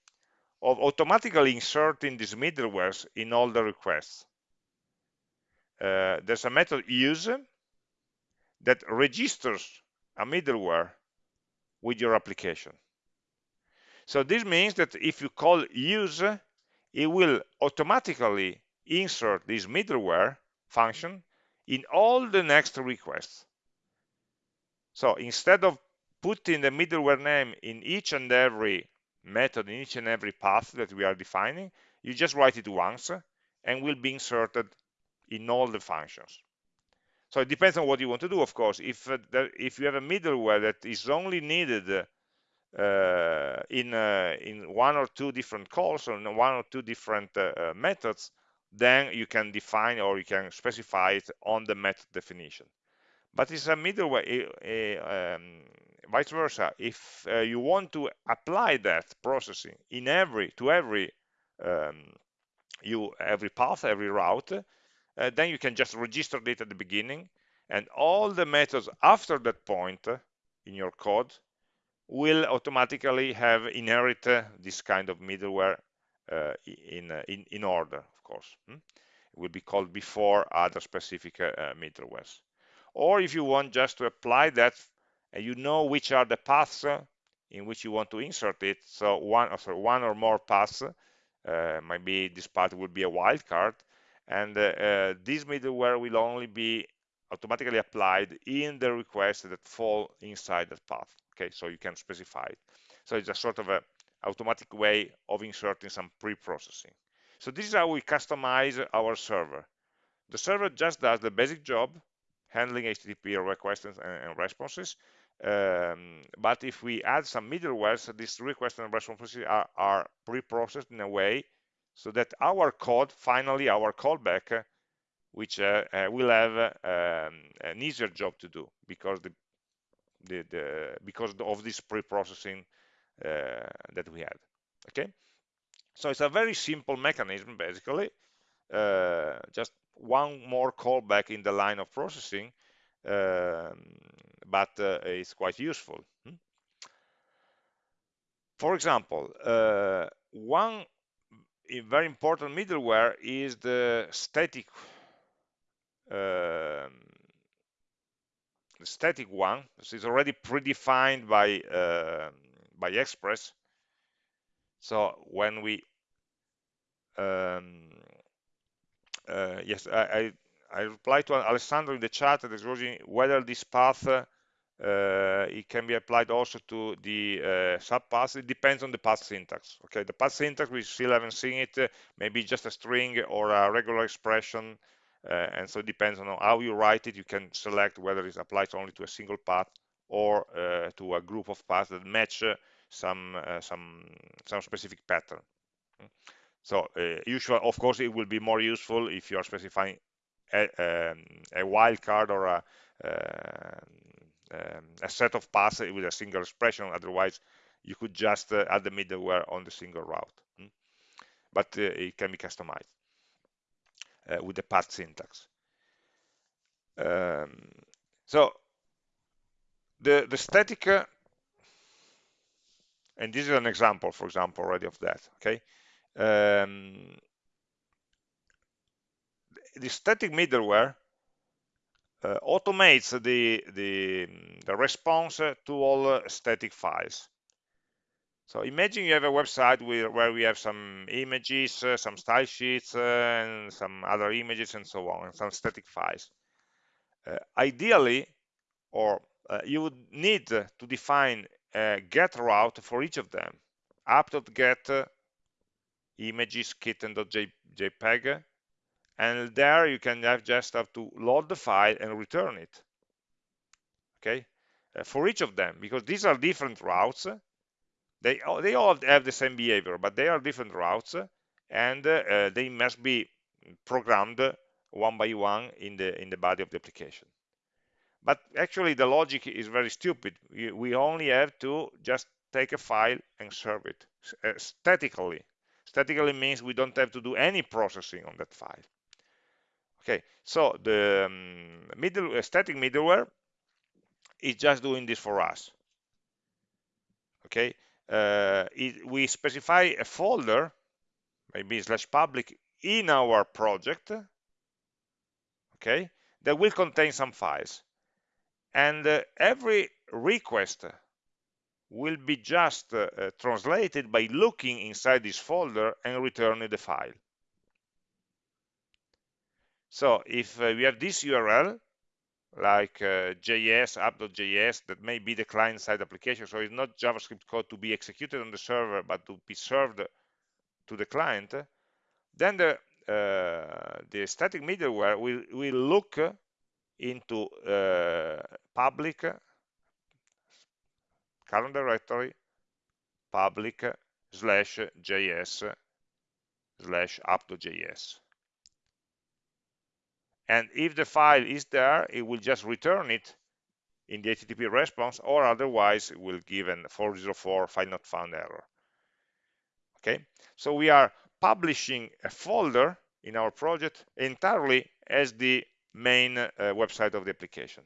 of automatically inserting these middlewares in all the requests. Uh, there's a method use that registers a middleware with your application. So this means that if you call use, it will automatically insert this middleware function in all the next requests. So instead of putting the middleware name in each and every method, in each and every path that we are defining, you just write it once and will be inserted in all the functions. So it depends on what you want to do, of course. If uh, there, if you have a middleware that is only needed uh, in uh, in one or two different calls or one or two different uh, uh, methods, then you can define or you can specify it on the method definition. But it's a middleware, um, vice versa. If uh, you want to apply that processing in every to every um, you every path, every route, uh, then you can just register it at the beginning and all the methods after that point in your code will automatically have inherit uh, this kind of middleware uh, in, uh, in, in order, of course. Hmm? It will be called before other specific uh, uh, middlewares. Or if you want just to apply that, and you know which are the paths in which you want to insert it, so one, sorry, one or more paths, maybe this path will be a wildcard, and uh, uh, this middleware will only be automatically applied in the requests that fall inside that path okay? So you can specify it. So it's a sort of a automatic way of inserting some pre-processing. So this is how we customize our server. The server just does the basic job handling http requests and, responses. Um, but if we add some middlewares these requests and responses are, are pre-processed in a way so that our code, finally our callback, which uh, uh, will have um, an easier job to do because the, the, the because of this pre-processing uh, that we had. Okay, so it's a very simple mechanism basically. Uh, just one more callback in the line of processing, um, but uh, it's quite useful. Hmm? For example, uh, one a very important middleware is the static the static one. This is already predefined by uh, by Express. So when we um, uh, yes, I, I I replied to Alessandro in the chat that is whether this path uh, uh, it can be applied also to the uh, subpaths. It depends on the path syntax. Okay, the path syntax we still haven't seen it. Uh, maybe just a string or a regular expression, uh, and so it depends on how you write it. You can select whether it applies only to a single path or uh, to a group of paths that match uh, some some some specific pattern. So usually, of course, it will be more useful if you are specifying a, um, a wildcard or a um, a set of paths with a single expression. Otherwise, you could just uh, add the middleware on the single route. Hmm? But uh, it can be customized uh, with the path syntax. Um, so the the static, uh, and this is an example, for example, already of that. Okay. Um, the static middleware uh, automates the, the, the, response to all uh, static files. So imagine you have a website where, where we have some images, uh, some style sheets, uh, and some other images and so on, and some static files. Uh, ideally, or uh, you would need to define a get route for each of them. app.get images kitten.jpg and there you can have just have to load the file and return it. Okay? Uh, for each of them because these are different routes. They they all have the same behavior but they are different routes and uh, they must be programmed one by one in the in the body of the application. But actually the logic is very stupid. We only have to just take a file and serve it uh, statically. Statically means we don't have to do any processing on that file Okay, so the um, middle uh, static middleware is just doing this for us. Okay, uh, it, we specify a folder, maybe slash public, in our project. Okay, that will contain some files, and uh, every request will be just uh, uh, translated by looking inside this folder and returning the file. So if uh, we have this URL, like uh, JS, app.js, that may be the client-side application, so it's not JavaScript code to be executed on the server, but to be served to the client, then the, uh, the static middleware will, will look into uh, public current directory public slash js slash app.js and if the file is there it will just return it in the http response or otherwise it will give an 404 file not found error. Okay? So we are publishing a folder in our project entirely as the main uh, website of the application.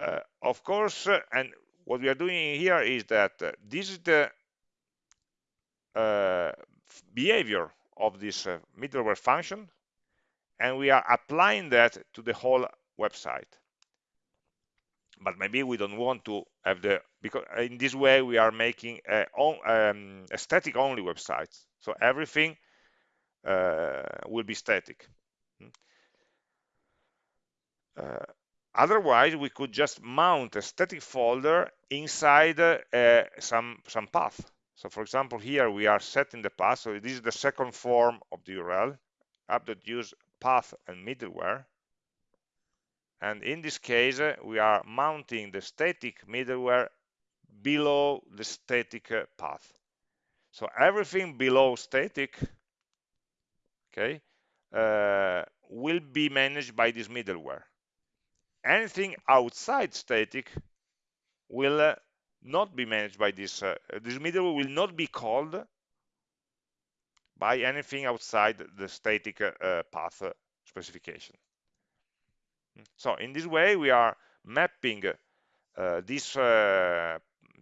Uh, of course uh, and what we are doing here is that uh, this is the uh, behavior of this uh, middleware function and we are applying that to the whole website. But maybe we don't want to have the because in this way we are making a, um, static only website so everything uh, will be static. Hmm. uh, otherwise we could just mount a static folder inside uh, some some path. So for example here we are setting the path. So this is the second form of the url app.use path and middleware. And in this case we are mounting the static middleware below the static uh, path. So everything below static okay uh, will be managed by this middleware. Anything outside static will uh, not be managed by this uh, this middleware will not be called by anything outside the static uh, path specification. So in this way, we are mapping uh, this uh,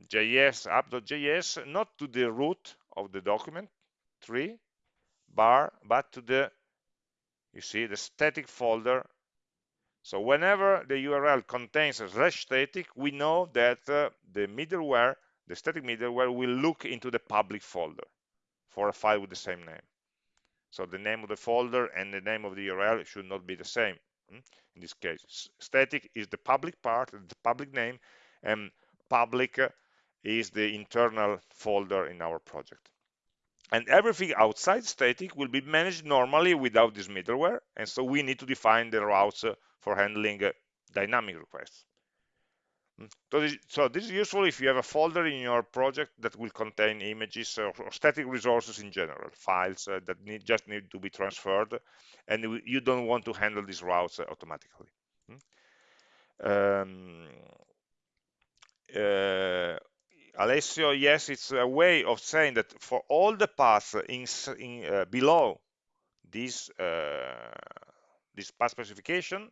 JS app.js not to the root of the document tree bar, but to the you see the static folder. So whenever the URL contains a slash static, we know that uh, the middleware, the static middleware, will look into the public folder for a file with the same name. So the name of the folder and the name of the URL should not be the same. Hmm? in this case. Static is the public part, the public name, and public uh, is the internal folder in our project. And everything outside static will be managed normally without this middleware, and so we need to define the routes uh, for handling uh, dynamic requests. So this, so this, is useful if you have a folder in your project that will contain images or, or static resources in general, files uh, that need, just need to be transferred, and you don't want to handle these routes uh, automatically. Hmm. Um, uh, Alessio, yes, it's a way of saying that for all the paths in, in uh, below this uh, this path specification,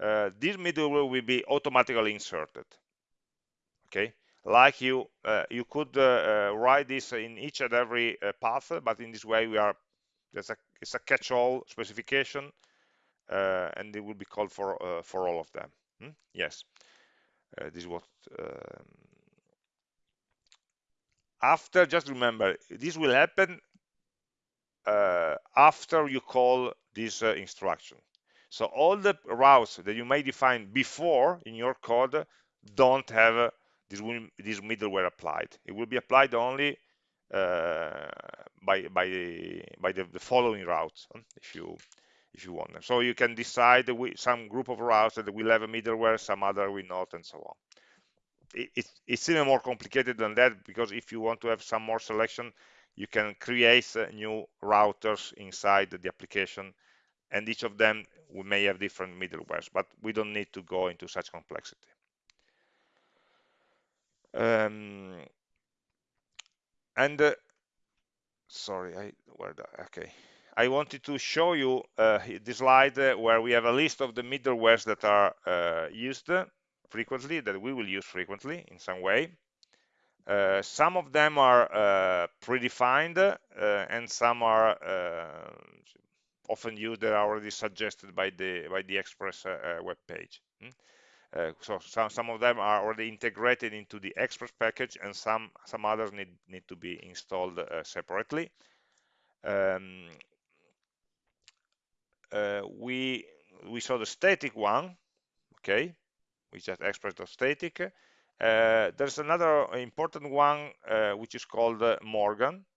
uh, this middleware will be automatically inserted okay? Like you uh, you could uh, uh, write this in each and every uh, path but in this way we are there's a it's a catch-all specification uh, and it will be called for for all of them hmm? yes. This is what um, after just remember this will happen after you call this instruction so all the routes that you may define before in your code don't have this this middleware applied. It will be applied only uh, by by the by the, the, following routes if you if you want them. So you can decide some group of routes that will have a middleware, some other will not, and so on. It, it, it's even more complicated than that because if you want to have some more selection, you can create uh, new routers inside the application, and each of them we may have different middlewares, but we don't need to go into such complexity. Um, and uh, sorry, I where the, okay. I wanted to show you uh, this slide uh, where we have a list of the middlewares that are uh, used frequently, that we will use frequently in some way. Uh, some of them are uh, predefined uh, and some are often used that are already suggested by the by the Express web page. Hmm? Uh, so some, some of them are already integrated into the Express package and some some others need need to be installed uh, separately um, uh, we we saw the static one okay which is express.static uh, there's another important one uh, which is called uh, Morgan uh,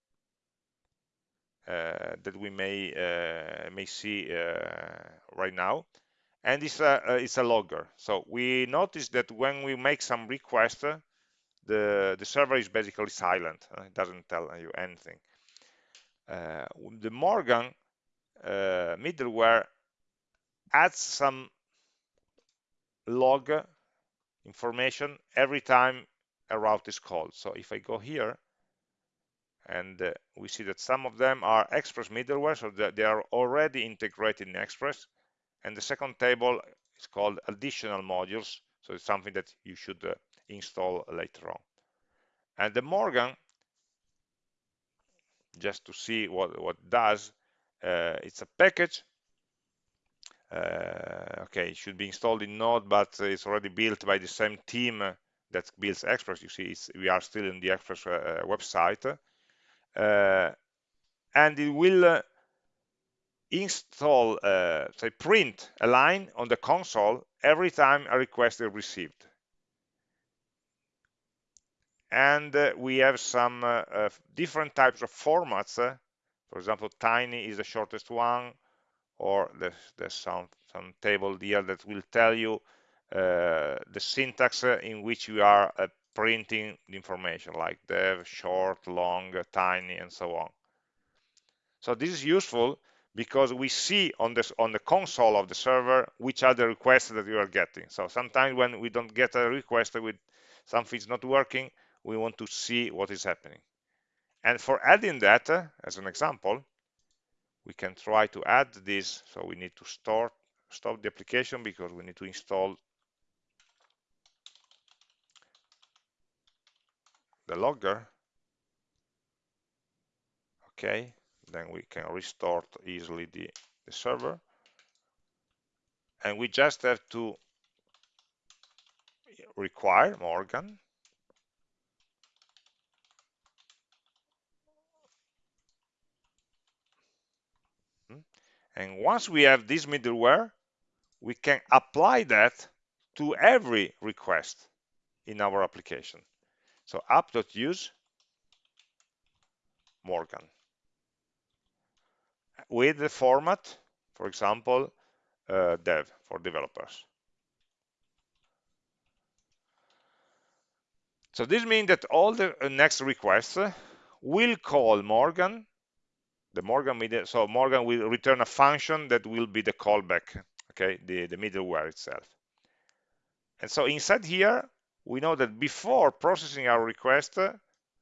that we may uh, may see right now. And it's a it's a logger. So we notice that when we make some request the the server is basically silent. It doesn't tell you anything. Uh, the Morgan uh, middleware adds some log information every time a route is called. So if I go here and uh, we see that some of them are Express middleware, so they are already integrated in Express. And the second table is called additional modules. So it's something that you should uh, install later on. And the Morgan just to see what what does uh, it's a package uh, okay it should be installed in node but it's already built by the same team that builds express you see we are still in the express uh, website uh, and it will uh, install uh, say print a line on the console every time a request is received. And uh, we have some uh, uh, different types of formats for example tiny is the shortest one or there's, there's some some table here that will tell you uh, the syntax in which you are uh, printing the information like dev short long tiny and so on so this is useful because we see on this on the console of the server which are the requests that you are getting so sometimes when we don't get a request with something's not working we want to see what is happening. And for adding that, uh, as an example, we can try to add this. So we need to start, stop the application because we need to install the logger. Okay, then we can restart easily the, the server. And we just have to require Morgan hmm? And once we have this middleware, we can apply that to every request in our application. So app.use Morgan with the format, for example, uh, dev for developers. So this means that all the uh, next requests will call Morgan the Morgan media, so Morgan will return a function that will be the callback, okay, the, the middleware itself. And so inside here, we know that before processing our request, uh,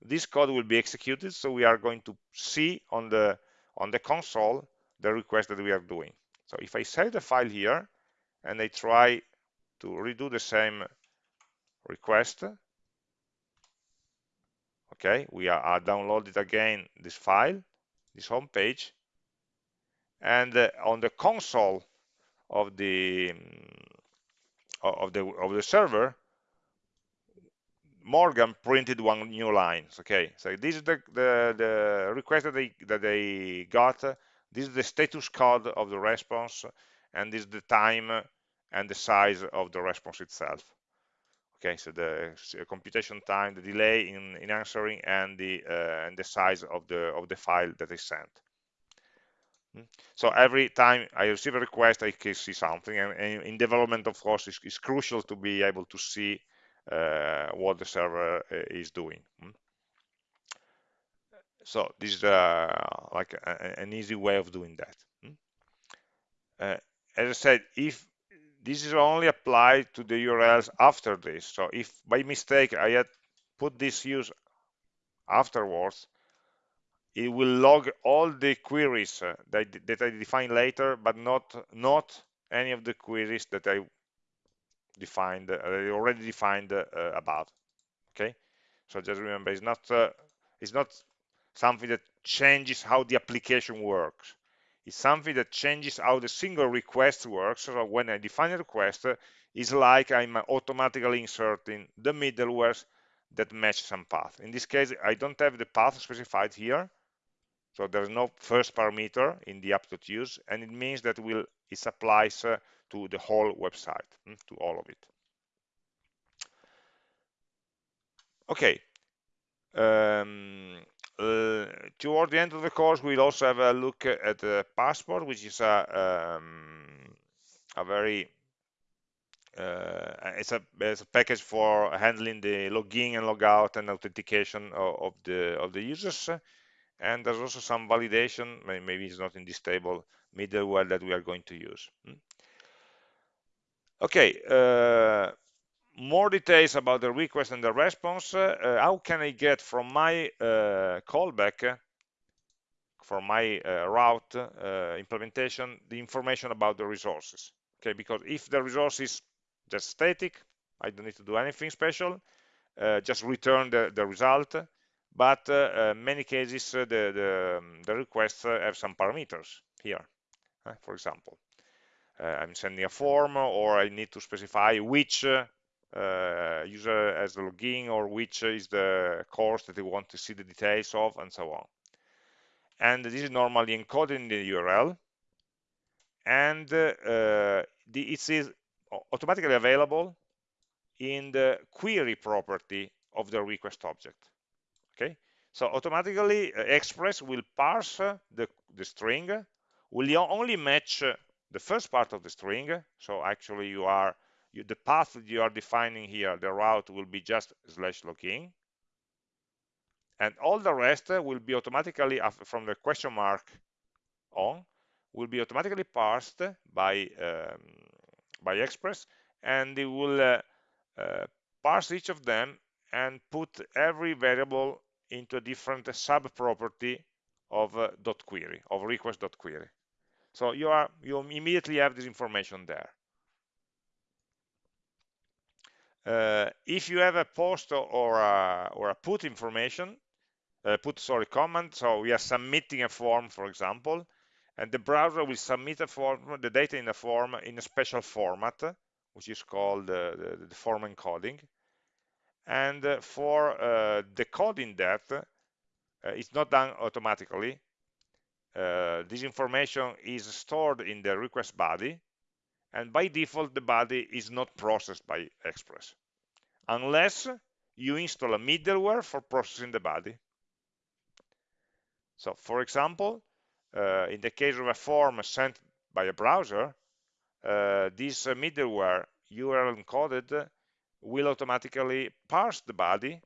this code will be executed. So we are going to see on the on the console the request that we are doing. So if I save the file here and I try to redo the same request, okay, we are, are downloaded again this file this home page and uh, on the console of the mm, of the of the server Morgan printed one new line okay? So this is the the, the request that they that they got. This is the status code of the response and this is the time and the size of the response itself. Okay so the computation time the delay in, in answering and the uh, and the size of the of the file that is sent. Hmm? so every time I receive a request I can see something and, in development of course it's, it's, crucial to be able to see what the server uh, is doing hmm? so this is uh, like a, an easy way of doing that hmm? uh, as I said if this is only applied to the URLs after this. So if by mistake I had put this use afterwards, it will log all the queries uh, that, that I define later, but not not any of the queries that I defined, uh, already defined uh, above. Okay, so just remember, it's not uh, it's not something that changes how the application works. It's something that changes how the single request works. So when I define a request, it's like I'm automatically inserting the middlewares that match some path. In this case, I don't have the path specified here, so there's no first parameter in the app.use, and it means that will it applies uh, to the whole website, mm, to all of it. Okay. Um, uh, toward the end of the course, we'll also have a look at the passport, which is a, um, a very uh, it's a it's a package for handling the login and logout and authentication of, of the of the users and there's also some validation maybe it's not in this table middleware that we are going to use hmm. Okay uh, more details about the request and the response. Uh, how can i get from my uh, callback from my uh, route uh, implementation the information about the resources? Okay because if the resource is just static i don't need to do anything special uh, just return the, the result. But uh, uh, many cases uh, the, the, um, the requests have some parameters here for example I'm sending a form or I need to specify which user has the login or which is the course that they want to see the details of and so on. And this is normally encoded in the URL and uh, the, it is automatically available in the query property of the request object. Okay? So automatically uh, express will parse uh, the, the string will only match uh, the first part of the string. So actually you are you, the path that you are defining here the route will be just slash login and all the rest will be automatically from the question mark on will be automatically parsed by um, by express. And it will uh, uh, parse each of them and put every variable into a different sub property of uh, dot query of request dot query so you are you immediately have this information there. Uh, if you have a post or a, or a put information uh, put sorry comment so we are submitting a form for example and the browser will submit a form the data in a form in a special format which is called uh, the, the, form encoding. And uh, for uh, decoding that uh, it's not done automatically uh, this information is stored in the request body and by default the body is not processed by express unless you install a middleware for processing the body. So for example uh, in the case of a form sent by a browser uh, this middleware URL encoded will automatically parse the body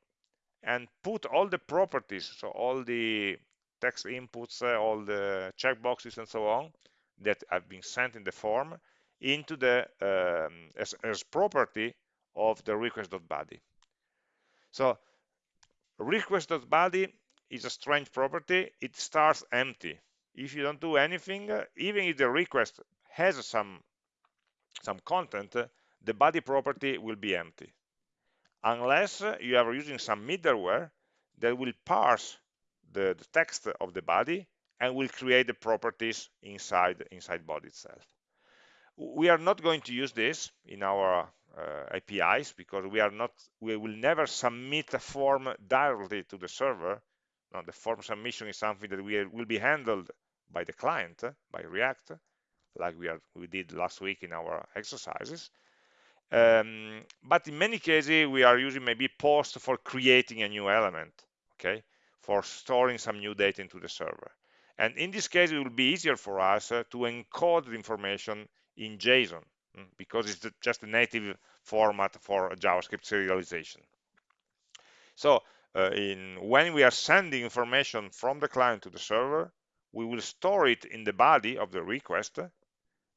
and put all the properties, so all the text inputs, uh, all the checkboxes and so on that have been sent in the form into the um, as, as property of the request.body. So request.body is a strange property. It starts empty. If you don't do anything, even if the request has some some content, the body property will be empty unless you are using some middleware that will parse the, the, text of the body and will create the properties inside inside body itself. We are not going to use this in our uh, APIs because we are not we will never submit a form directly to the server. Now the form submission is something that we will be handled by the client by React like we are we did last week in our exercises. Um, but in many cases we are using maybe post for creating a new element okay for storing some new data into the server. And in this case it will be easier for us uh, to encode the information in JSON mm, because it's just a native format for JavaScript serialization. So uh, in when we are sending information from the client to the server we will store it in the body of the request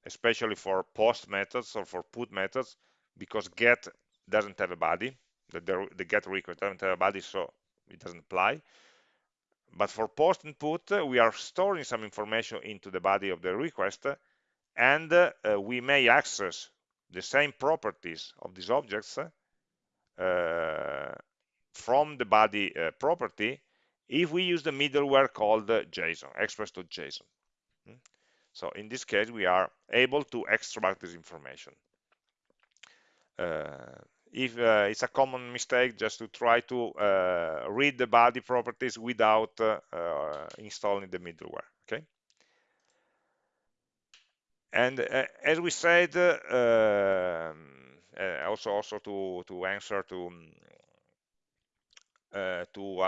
especially for post methods or for put methods because get doesn't have a body. The, the, the get request doesn't have a body so it doesn't apply but for post input, we are storing some information into the body of the request, and uh, we may access the same properties of these objects uh, from the body uh, property if we use the middleware called JSON, express.json. Hmm? So in this case, we are able to extract this information. Uh, if uh, it's a common mistake just to try to uh, read the body properties without uh, uh, installing the middleware okay? And uh, as we said um, also also to to answer to to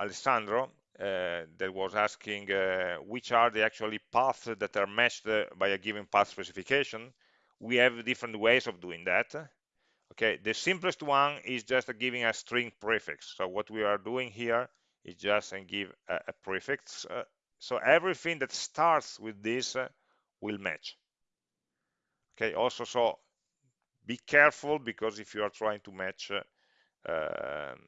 Alessandro that was asking which are the actually paths that are matched by a given path specification we have different ways of doing that okay the simplest one is just giving a string prefix. So what we are doing here is just and give a, a prefix uh, so everything that starts with this uh, will match. Okay also so be careful because if you are trying to match uh, um,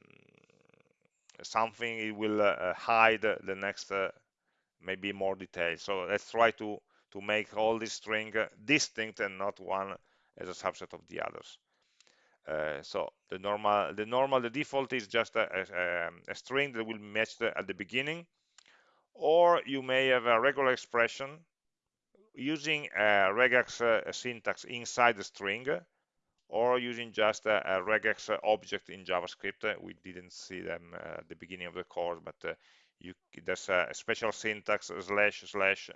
something it will uh, hide the next uh, maybe more details so let's try to to make all this string uh, distinct and not one as a subset of the others uh, so the normal, the normal, the default is just a, a, a string that will match at the beginning, or you may have a regular expression using a regex uh, syntax inside the string, or using just a, a regex object in JavaScript. We didn't see them uh, at the beginning of the course, but uh, you, there's a special syntax slash slash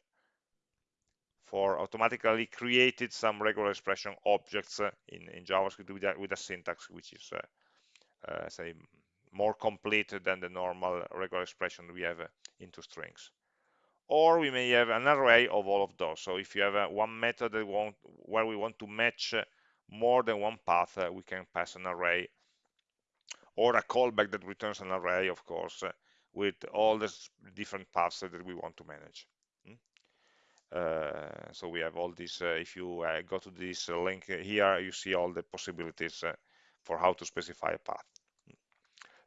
for automatically created some regular expression objects uh, in, in JavaScript with a, with a syntax which is, uh, uh, say, more complete than the normal regular expression we have into strings. Or we may have an array of all of those. So if you have one method where we want to match more than one path, we can pass an array or a callback that returns an array, of course, with all the different paths that we want to manage. Uh, so we have all this uh, if you uh, go to this link here you see all the possibilities for how to specify a path.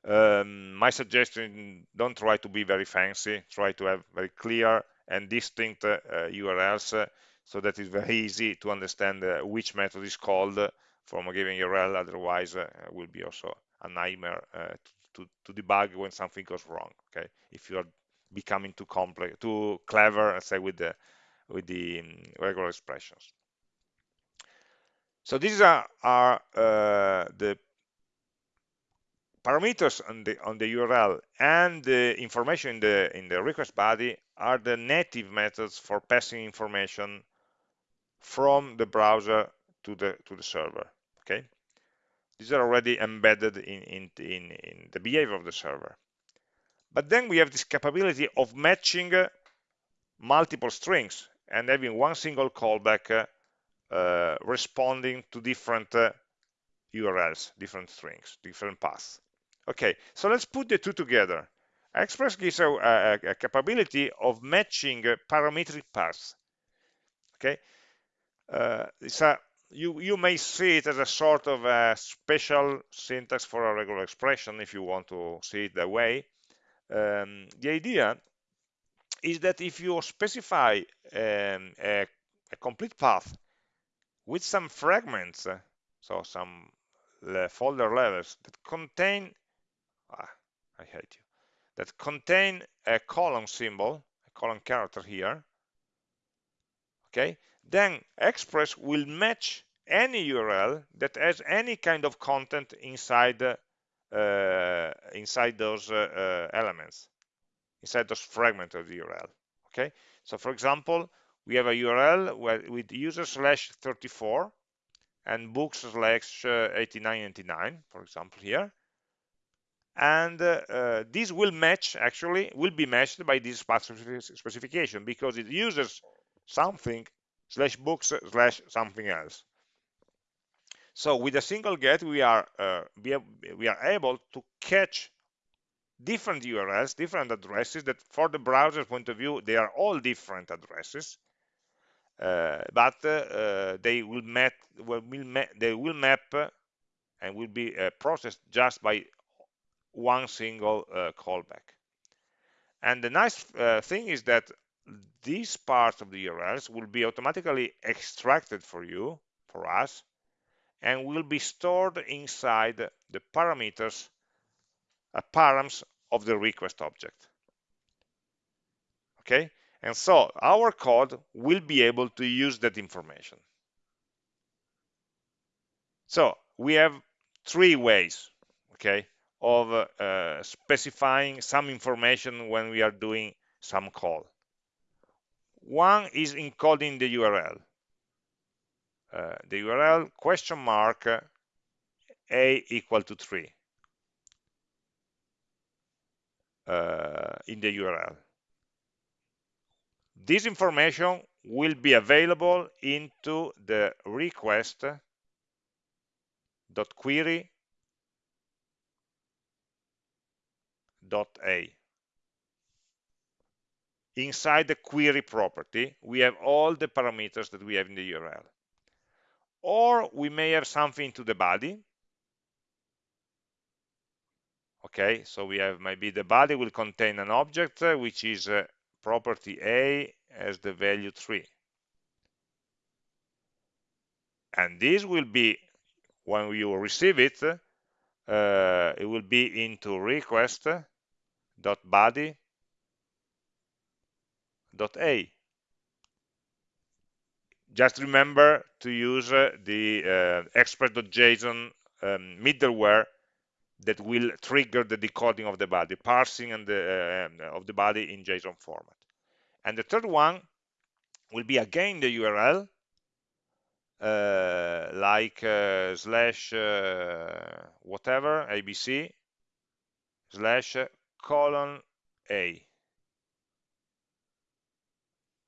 Um, my suggestion don't try to be very fancy try to have very clear and distinct uh, urls uh, so that it's very [LAUGHS] easy to understand uh, which method is called from a given url otherwise it will be also a nightmare to, to, to, debug when something goes wrong okay? If you are becoming too complex too clever say with the with the um, regular expressions. So these are, are uh, the parameters on the on the URL and the information in the in the request body are the native methods for passing information from the browser to the to the server. Okay, these are already embedded in in in, in the behavior of the server. But then we have this capability of matching multiple strings and having one single callback uh, responding to different uh, URLs, different strings, different paths. Okay, so let's put the two together. Express gives a, a, a capability of matching parametric paths. Okay, uh, it's a, you, you may see it as a sort of a special syntax for a regular expression if you want to see it that way. Um, the idea is that if you specify um, a, a, complete path with some fragments, uh, so some folder levels that contain, ah, I hate you, that contain a colon symbol, a colon character here, okay, then Express will match any URL that has any kind of content inside uh, inside those uh, uh elements inside those fragments of the URL. Okay, so for example, we have a URL where, with user slash 34 and books slash 8999, for example, here. And uh, uh, this will match, actually, will be matched by this path specification because it uses something slash books slash something else. So with a single get, we are uh, we are able to catch different URLs, different addresses that for the browser point of view, they are all different addresses. Uh, but uh, uh they will map, will ma they will map and will be uh, processed just by one single uh, callback. And the nice thing is that these parts of the URLs will be automatically extracted for you, for us, and will be stored inside the parameters, params of the request object. Okay, and so our code will be able to use that information. So we have three ways, okay, of uh, specifying some information when we are doing some call. One is encoding the URL. Uh, the URL question mark a equal to 3 uh, Uh, in the URL. This information will be available into the request dot query dot a inside the query property we have all the parameters that we have in the url or we may have something to the body okay so we have maybe the body will contain an object uh, which is uh, property a as the value 3 and this will be when you receive it uh, it will be into request dot body dot a. Just remember to use uh, the uh, express.json um, middleware that will trigger the decoding of the body parsing and the, uh, of the body in json format. And the third one will be again the url uh, like uh, slash uh, whatever abc slash colon a.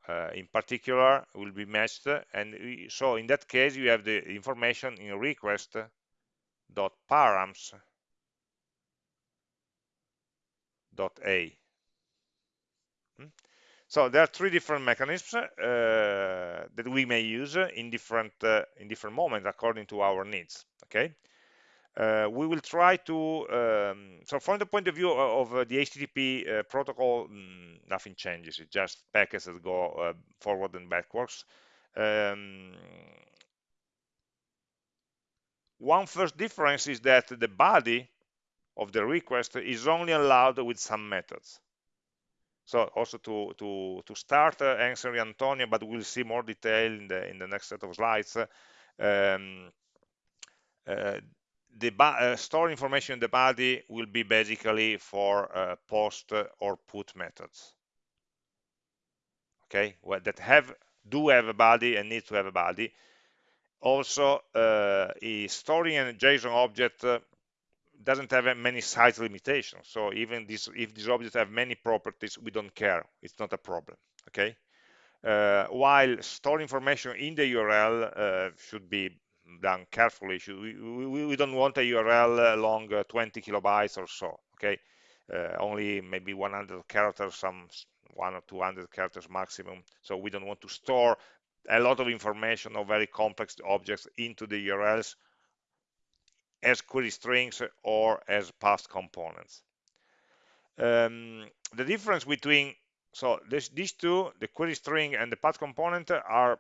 Uh, in particular will be matched and so in that case you have the information in request dot params dot a. Hmm? so there are three different mechanisms uh, that we may use in different uh, in different moments according to our needs okay? Uh, we will try to um, so from the point of view of, of the http uh, protocol mm, nothing changes. It's just packets that go uh, forward and backwards. Um, one first difference is that the body of the request is only allowed with some methods. So also to to to start uh, answering Antonio but we'll see more detail in the in the next set of slides. Um, uh, the uh, store information in the body will be basically for uh, post or put methods. Okay? Well, that have do have a body and need to have a body. Also uh, storing a json object uh, doesn't have many size limitations so even this if these objects have many properties we don't care it's not a problem okay uh, while store information in the url uh, should be done carefully. We, we, we don't want a URL long uh, 20 kilobytes or so, okay? Uh, only maybe 100 characters, some one or 200 characters maximum. So we don't want to store a lot of information or very complex objects into the URLs as query strings or as path components. Um, the difference between so this, these two, the query string and the path component, are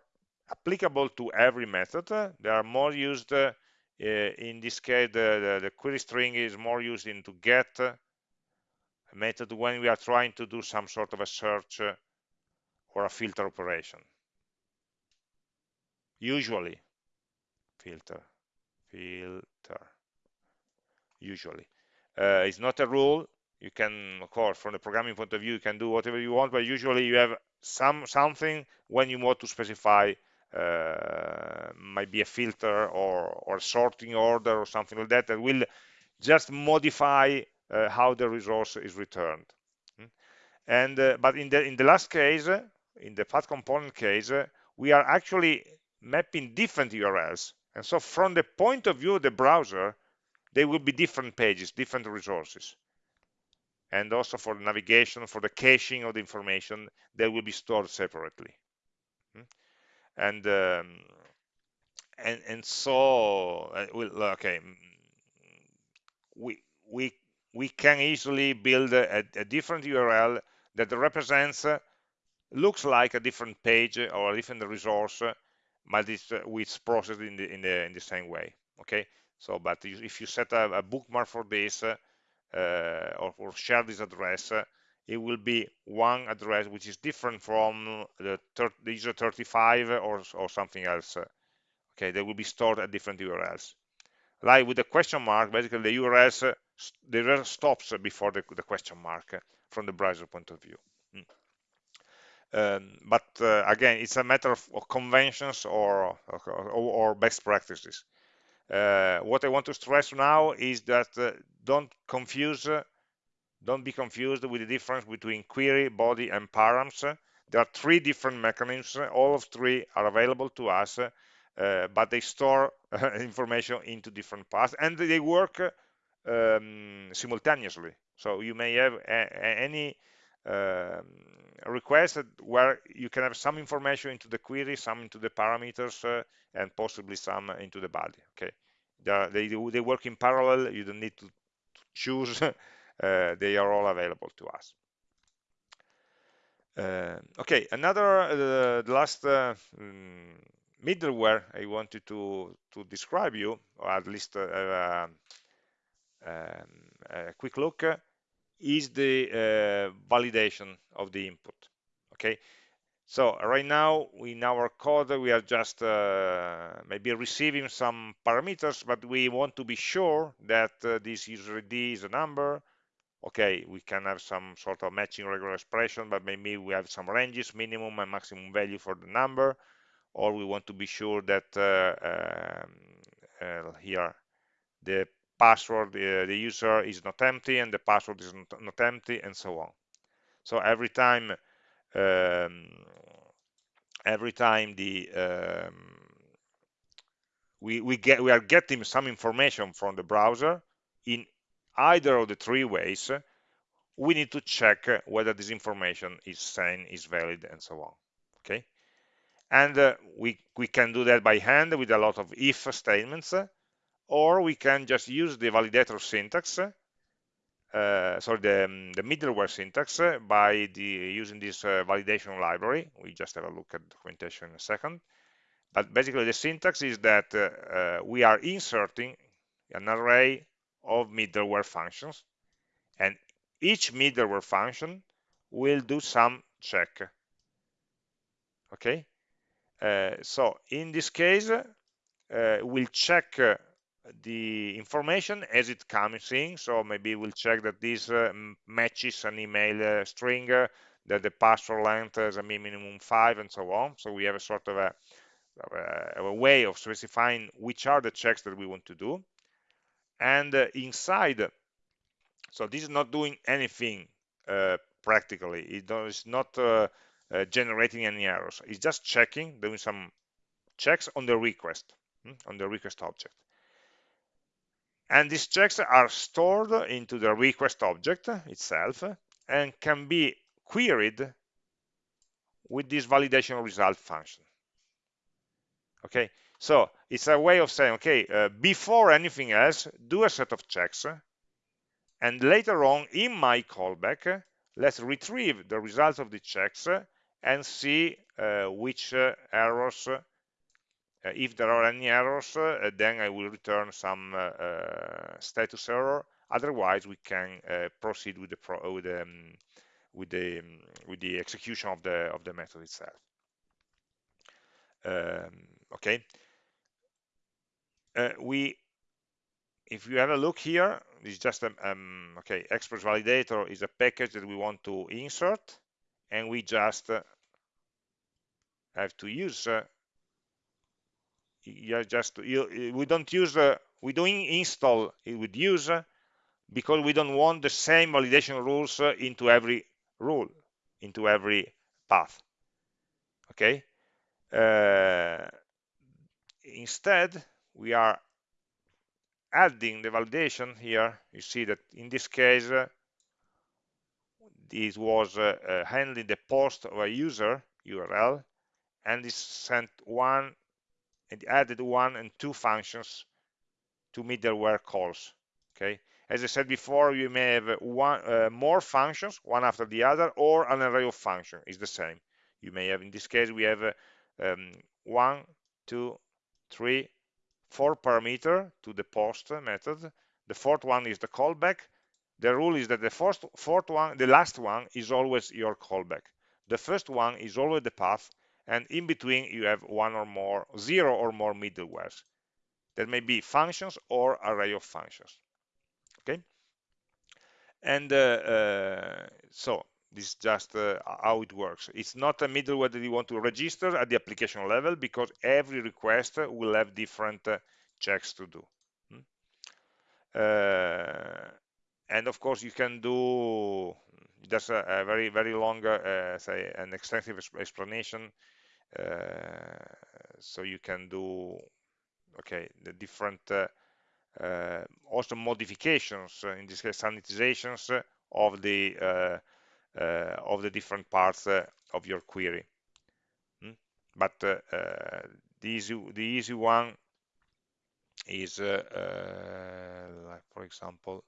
applicable to every method. They are more used, uh, in this case, the, the, the, query string is more used in into get method when we are trying to do some sort of a search or a filter operation. Usually, filter, filter, usually. Uh, it's not a rule. You can, of course, from the programming point of view, you can do whatever you want, but usually you have some something when you want to specify uh, might be a filter or, or sorting order or something like that that will just modify uh, how the resource is returned. Hmm? And uh, but in the in the last case, in the path component case, we are actually mapping different URLs. And so from the point of view of the browser, they will be different pages, different resources. And also for navigation, for the caching of the information, they will be stored separately. And um, and and so uh, okay we we we can easily build a, a, different url that represents uh, looks like a different page or a different resource but it's, uh, it's processed in the in the in the same way okay so but if you set a, a bookmark for this uh, or, or, share this address uh, it will be one address which is different from the user 35 or, or something else okay they will be stored at different urls like with the question mark basically the urls uh, the url stops before the, the question mark uh, from the browser point of view mm. Um, but uh, again, it's a matter of, of conventions or, or, or, best practices. Uh, what I want to stress now is that uh, don't confuse, uh, don't be confused with the difference between query, body, and params. There are three different mechanisms. All of three are available to us, uh, but they store [LAUGHS] information into different paths, and they work um, simultaneously. So you may have any um, request where you can have some information into the query, some into the parameters, uh, and possibly some into the body. Okay, they, they, work in parallel. You don't need to, choose. [LAUGHS] uh, they are all available to us. Uh, okay, another uh, the last mm, middleware I wanted to to describe you, or at least uh, um, a quick look is the uh, validation of the input okay so right now in our code we are just uh, maybe receiving some parameters but we want to be sure that uh, this user id is a number okay we can have some sort of matching regular expression but maybe we have some ranges minimum and maximum value for the number or we want to be sure that uh, um, uh, here the password, uh, the user is not empty and the password is not, not empty and so on. So every time, um, every time the um, we we get we are getting some information from the browser in either of the three ways, we need to check whether this information is sane, is valid, and so on. Okay, and uh, we we can do that by hand with a lot of if statements or we can just use the validator syntax, sorry, the, um, the, middleware syntax by the, using this uh, validation library. We just have a look at the documentation in a second. But basically the syntax is that uh, uh we are inserting an array of middleware functions and each middleware function will do some check. Okay, uh, so in this case, uh, we'll check the information as it comes in. So maybe we'll check that this uh, matches an email uh, string, uh, that the password length is a minimum five, and so on. So we have a sort of a, of a way of specifying which are the checks that we want to do. And uh, inside, so this is not doing anything uh, practically. It is not uh, generating any errors. It's just checking, doing some checks on the request, hmm, on the request object. And these checks are stored into the request object itself and can be queried with this validation result function. Okay, so it's a way of saying, okay, uh, before anything else, do a set of checks, and later on in my callback, let's retrieve the results of the checks and see uh, which uh, errors if there are any errors, uh, then I will return some uh, status error. Otherwise, we can proceed with the pro with the um, with the um, with the execution of the of the method itself. Um, okay. we if you have a look here, it's just a, um, okay. Express validator is a package that we want to insert, and we just uh, have to use uh, you just you, we don't use uh, we don't install it with use because we don't want the same validation rules uh, into every rule into every path. Okay? Uh, instead we are adding the validation here. You see that in this case uh, this was uh, uh, handling the post of a user url and this sent one and added one and two functions to middleware calls okay as I said before, you may have one uh, more functions, one after the other, or an array of functions is the same. You may have, in this case, we have uh, um, one, two, three, four parameter to the post method. The fourth one is the callback. The rule is that the first, fourth one, the last one is always your callback. The first one is always the path, and in between you have one or more, zero or more middlewares. That may be functions or array of functions. Okay, and uh, uh, so this is just uh, how it works. It's not a middleware that you want to register at the application level because every request will have different uh, checks to do. Hmm? Uh, and of course, you can do just a, a very, very long, uh, say, an extensive explanation. Uh, so you can do, okay, the different uh, uh also modifications, uh, in this case sanitizations uh, of the uh, of the different parts of your query. Mm? But the easy the easy one is, like for example,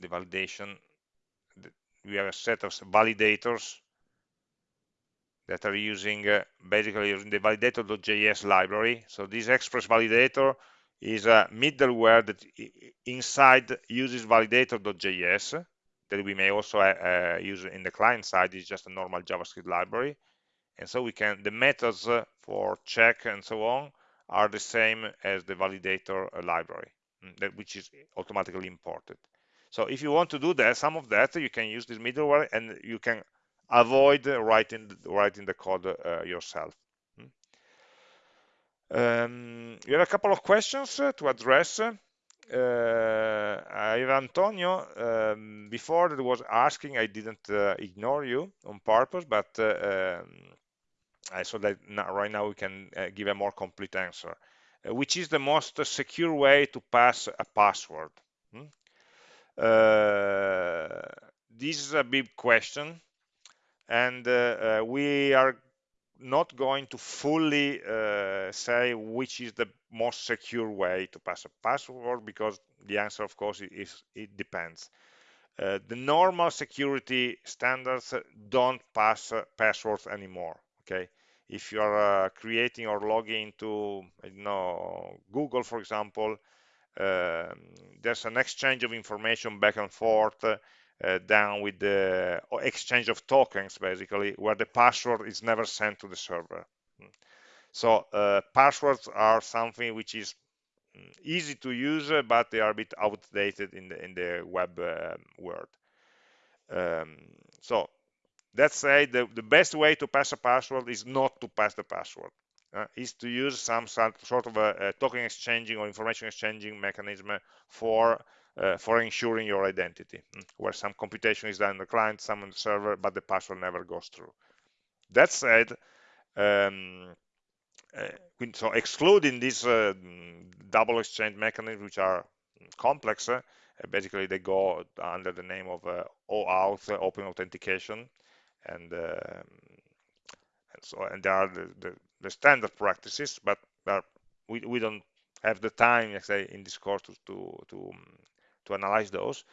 the validation. We have a set of validators that are using uh, basically using the validator.js library. So this express validator is a middleware that inside uses validator.js that we may also uh, uh, use in the client side is just a normal JavaScript library. And so we can, the methods uh, for check and so on are the same as the validator uh, library, mm, which is automatically imported. So if you want to do that, some of that, you can use this middleware and you can avoid writing writing the code uh, yourself. Hmm? Um, you have a couple of questions uh, to address. Uh, I have Antonio um, before that was asking. I didn't uh, ignore you on purpose, but uh, um, I saw that now, right now we can uh, give a more complete answer. which is the most secure way to pass a password? Hmm? this is a big question and uh, uh, we are not going to fully uh, say which is the most secure way to pass a password because the answer of course is it depends uh, the normal security standards don't pass uh, passwords anymore okay if you are uh, creating or logging into you know google for example there's an exchange of information back and forth uh, down with the exchange of tokens basically where the password is never sent to the server. Hmm. so uh, passwords are something which is mm, easy to use uh, but they are a bit outdated in the in the web uh, world. Um, so let's say the, the best way to pass a password is not to pass the password uh, is to use some sort of a, a, token exchanging or information exchanging mechanism for uh, for ensuring your identity, hmm, where some computation is done on the client, some on the server, but the password never goes through. That said, um, uh, so excluding these uh, double exchange mechanisms, which are complex, uh, basically they go under the name of uh, OAuth, uh, Open Authentication, and, um, so and there are the, the, the standard practices, but we, we don't have the time, let's say, in this course to to to, to analyze those.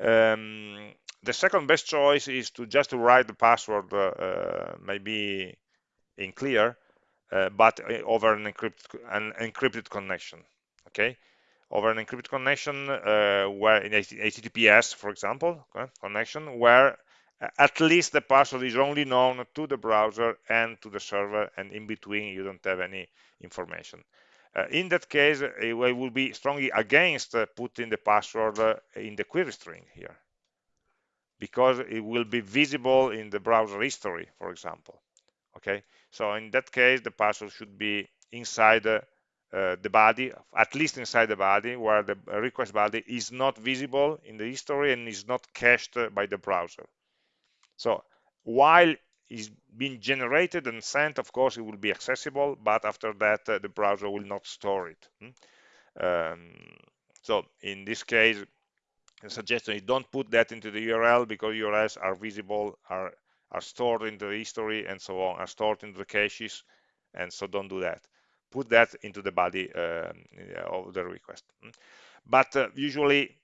Um, the second best choice is to just write the password uh, uh, maybe in clear, uh, but uh, over an encrypted, an encrypted connection. Okay, over an encrypted connection uh, where in HTTPS, for example, okay, connection where at least the password is only known to the browser and to the server, and in between you don't have any information. Uh, in that case, I will be strongly against uh, putting the password uh, in the query string here because it will be visible in the browser history, for example. Okay, so in that case, the password should be inside uh, the body, at least inside the body, where the request body is not visible in the history and is not cached by the browser. So while is being generated and sent, of course, it will be accessible, but after that, uh, the browser will not store it. Hmm? Um, so in this case, the suggestion is don't put that into the URL because URLs are visible, are, are stored in the history and so on, are stored in the caches, and so don't do that. put that into the body um, of the request. Hmm? But uh, usually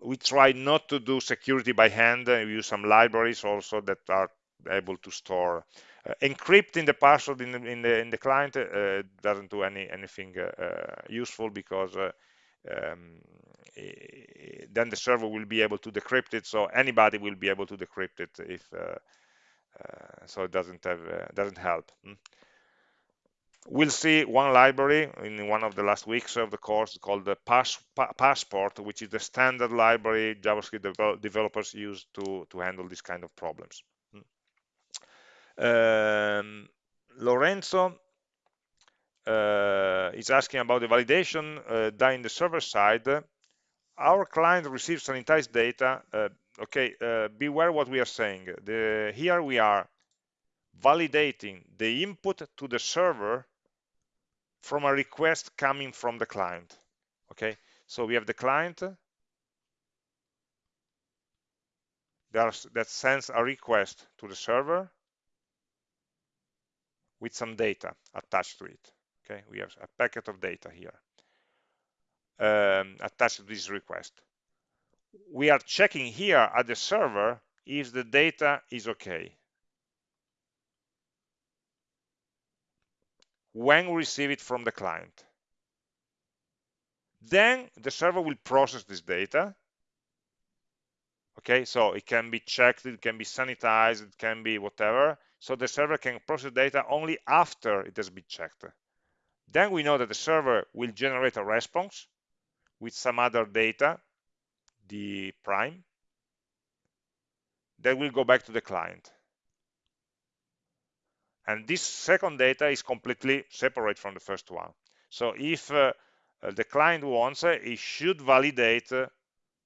we try not to do security by hand. We use some libraries also that are able to store uh, encrypting the password in the, in the, in the client uh, doesn't do any anything uh, uh useful because uh, um, then the server will be able to decrypt it so anybody will be able to decrypt it if uh, so it doesn't have doesn't help hmm? We'll see one library in one of the last weeks of the course called the Pass, pa Passport, which is the standard library JavaScript devel developers use to, to handle this kind of problems. Um, Lorenzo uh, is asking about the validation uh, done in the server side. Our client receives sanitized data. Uh, okay, uh, beware what we are saying. The, here we are validating the input to the server from a request coming from the client. Okay, so we have the client that sends a request to the server with some data attached to it. Okay, we have a packet of data here um, attached to this request. We are checking here at the server if the data is okay. When we receive it from the client. Then the server will process this data. Okay so it can be checked it can be sanitized it can be whatever. So the server can process data only after it has been checked. Then we know that the server will generate a response with some other data the prime that will go back to the client and this second data is completely separate from the first one. So if uh, uh the client wants uh, it should validate uh,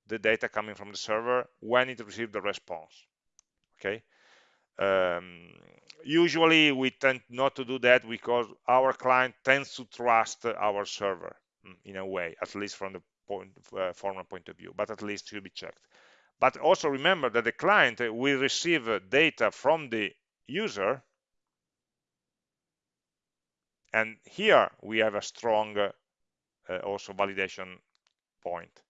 the data coming from the server when it receives the response. Okay? Um, usually we tend not to do that because our client tends to trust our server mm, in a way at least from the point uh, formal point of view but at least should be checked. But also remember that the client will receive data from the user and here we have a strong uh, also validation point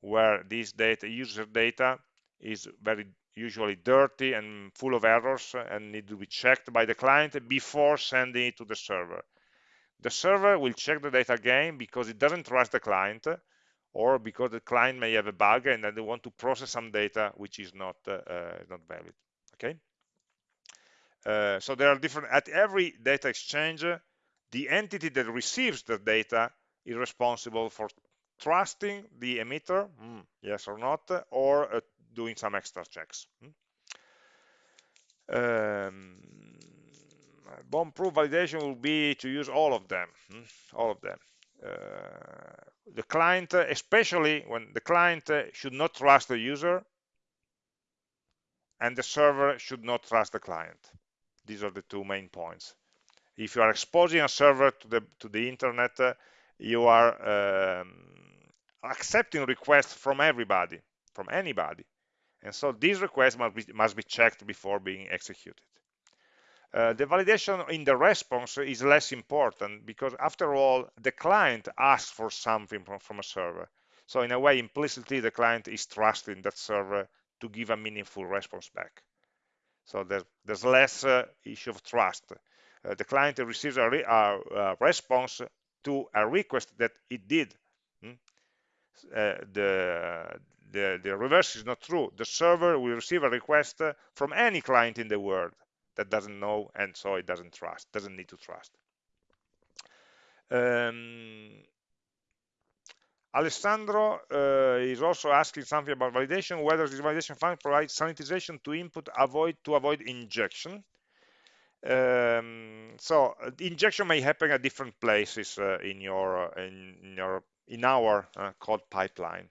where this data, user data, is very usually dirty and full of errors and need to be checked by the client before sending it to the server. The server will check the data again because it doesn't trust the client or because the client may have a bug and then they want to process some data which is not uh, uh, not valid. Okay. Uh, so there are different at every data exchange, the entity that receives the data is responsible for trusting the emitter, mm, yes or not, or uh, doing some extra checks. Mm. Um, bomb-proof validation will be to use all of them, mm, all of them. Uh, the client, especially when the client should not trust the user, and the server should not trust the client. These are the two main points. If you are exposing a server to the to the internet, uh, you are um, accepting requests from everybody, from anybody. And so these requests must be, must be checked before being executed. Uh, the validation in the response is less important because after all, the client asks for something from, from a server. So in a way, implicitly, the client is trusting that server to give a meaningful response back. So there's, there's less uh, issue of trust. Uh, the client receives a, re a, response to a request that it did. Hmm? Uh, the, the, the reverse is not true. The server will receive a request from any client in the world that doesn't know and so it doesn't trust, doesn't need to trust. Um, Alessandro uh, is also asking something about validation, whether this validation function provides sanitization to input avoid to avoid injection. Um, so injection may happen at different places uh, in your uh, in, in, your in our uh, code pipeline.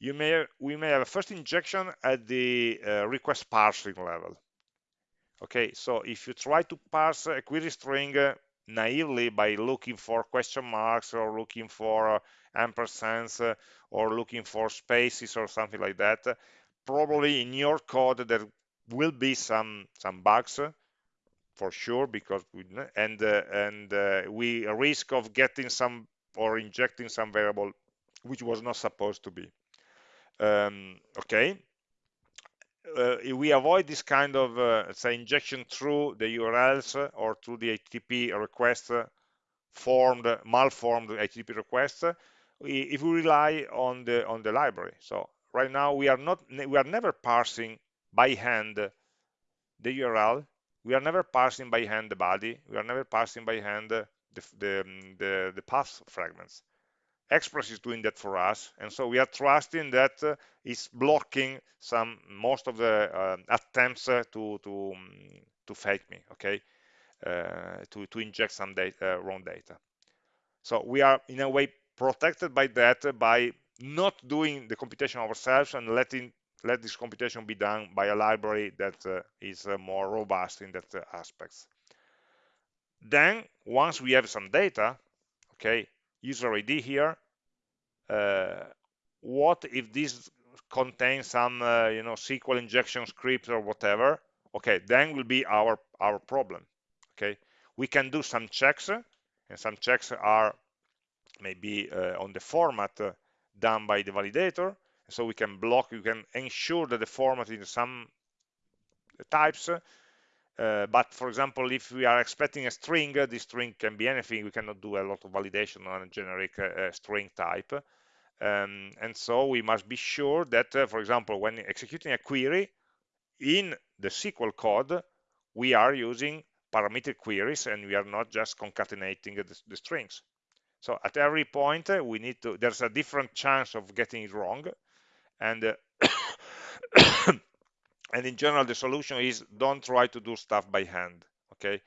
You may we may have a first injection at the uh, request parsing level. Okay, so if you try to parse a query string uh, naively by looking for question marks or looking for uh, ampersands uh, or looking for spaces or something like that, probably in your code there will be some some bugs for sure because we and uh, and uh, we risk of getting some or injecting some variable which was not supposed to be. Um, okay? Uh, we avoid this kind of uh, say injection through the URLs or through the HTTP request uh, formed malformed HTTP request if we rely on the on the library. So right now we are not we are never parsing by hand the URL we are never parsing by hand the body. We are never parsing by hand the the, the, the path fragments. Express is doing that for us, and so we are trusting that uh, it's blocking some most of the uh, attempts uh, to to um, to fake me, okay, uh, to to inject some data, uh, wrong data. So we are in a way protected by that by not doing the computation ourselves and letting let this computation be done by a library that uh, is more robust in that aspects. Then once we have some data, okay, user ID here. Uh, what if this contains some, uh, you know, SQL injection script or whatever? Okay, then will be our our problem. Okay, we can do some checks, and some checks are maybe uh, on the format uh, done by the validator. So we can block, you can ensure that the format in some types uh, but for example, if we are expecting a string, uh, this string can be anything. We cannot do a lot of validation on a generic uh, string type. Um, and so we must be sure that, uh, for example, when executing a query in the SQL code, we are using parameter queries and we are not just concatenating the, the strings. So at every point, uh, we need to, there's a different chance of getting it wrong. And uh, [COUGHS] and in general the solution is don't try to do stuff by hand okay?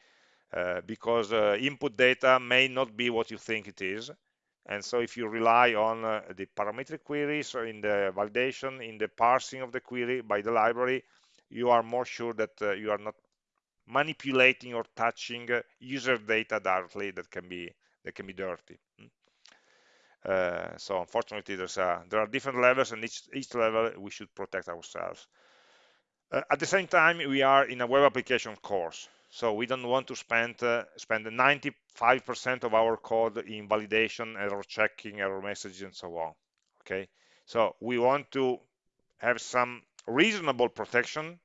Uh, because uh, input data may not be what you think it is. And so if you rely on uh, the parametric queries in the validation in the parsing of the query by the library you are more sure that uh, you are not manipulating or touching uh, user data directly that can be that can be dirty. Hmm? Uh, so unfortunately a, there are different levels and each each level we should protect ourselves uh, at the same time, we are in a web application course, so we don't want to spend uh, spend 95% of our code in validation, error checking, error messages, and so on. Okay, so we want to have some reasonable protection,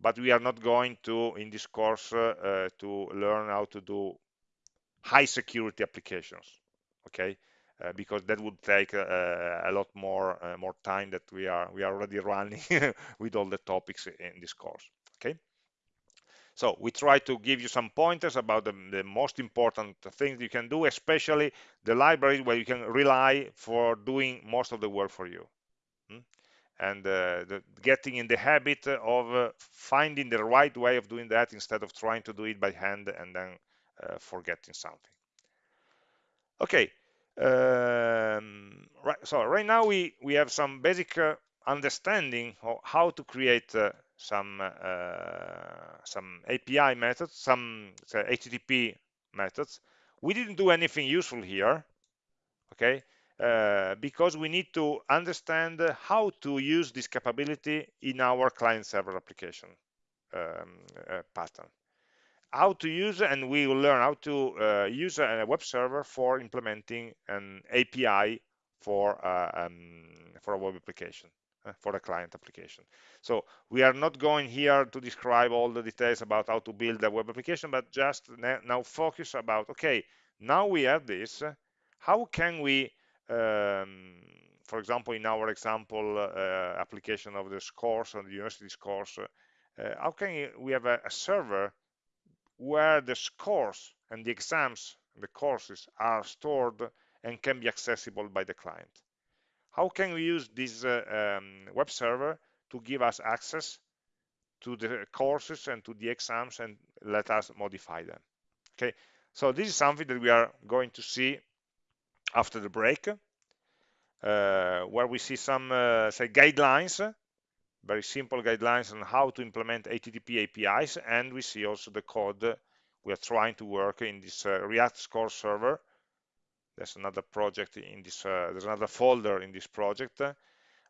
but we are not going to, in this course, uh, uh to learn how to do high security applications. Okay, uh, because that would take uh, a lot more uh, more time that we are we are already [LAUGHS] running with all the topics in this course okay so we try to give you some pointers about the, the most important things you can do especially the library where you can rely for doing most of the work for you hmm? and uh, the, getting in the habit of uh, finding the right way of doing that instead of trying to do it by hand and then uh, forgetting something okay um, right, so right now we, we have some basic uh, understanding of how to create uh, some uh, some API methods, some say, HTTP methods. We didn't do anything useful here, okay? Uh, because we need to understand how to use this capability in our client-server application um, uh, pattern how to use and we will learn how to uh, use a web server for implementing an API for uh, um, for a web application uh, for a client application. So we are not going here to describe all the details about how to build a web application but just now focus about okay now we have this how can we um, for example in our example uh, application of this course on the university's course uh, how can we have a, a server where the scores and the exams, the courses are stored and can be accessible by the client. How can we use this uh, um, web server to give us access to the courses and to the exams and let us modify them? Okay, so this is something that we are going to see after the break, uh, where we see some uh, say guidelines very simple guidelines on how to implement HTTP APIs, and we see also the code we are trying to work in this uh, React Score server. There's another project in this, uh, there's another folder in this project uh,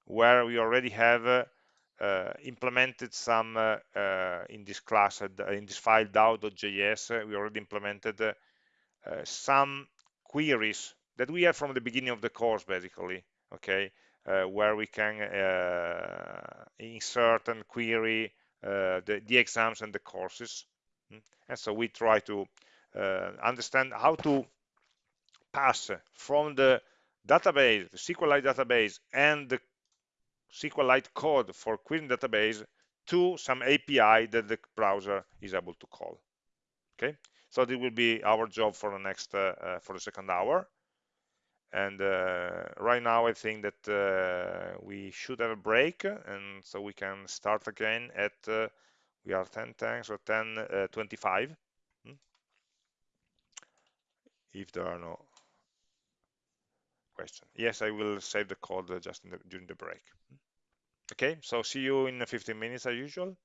where we already have uh, uh, implemented some uh, in this class in this file dao.js we already implemented some queries that we have from the beginning of the course basically okay where we can uh, insert and query uh, the, the, exams and the courses hmm? and so we try to understand how to pass from the database, the SQLite database, and the SQLite code for querying database to some API that the browser is able to call. Okay, so this will be our job for the next uh, uh, for the second hour. And uh, right now, I think that uh, we should have a break, and so we can start again at uh, we are 10 tanks or 10 uh, 25. Hmm? If there are no questions Yes, I will save the code just the, during the break. Okay, so see you in 15 minutes as usual.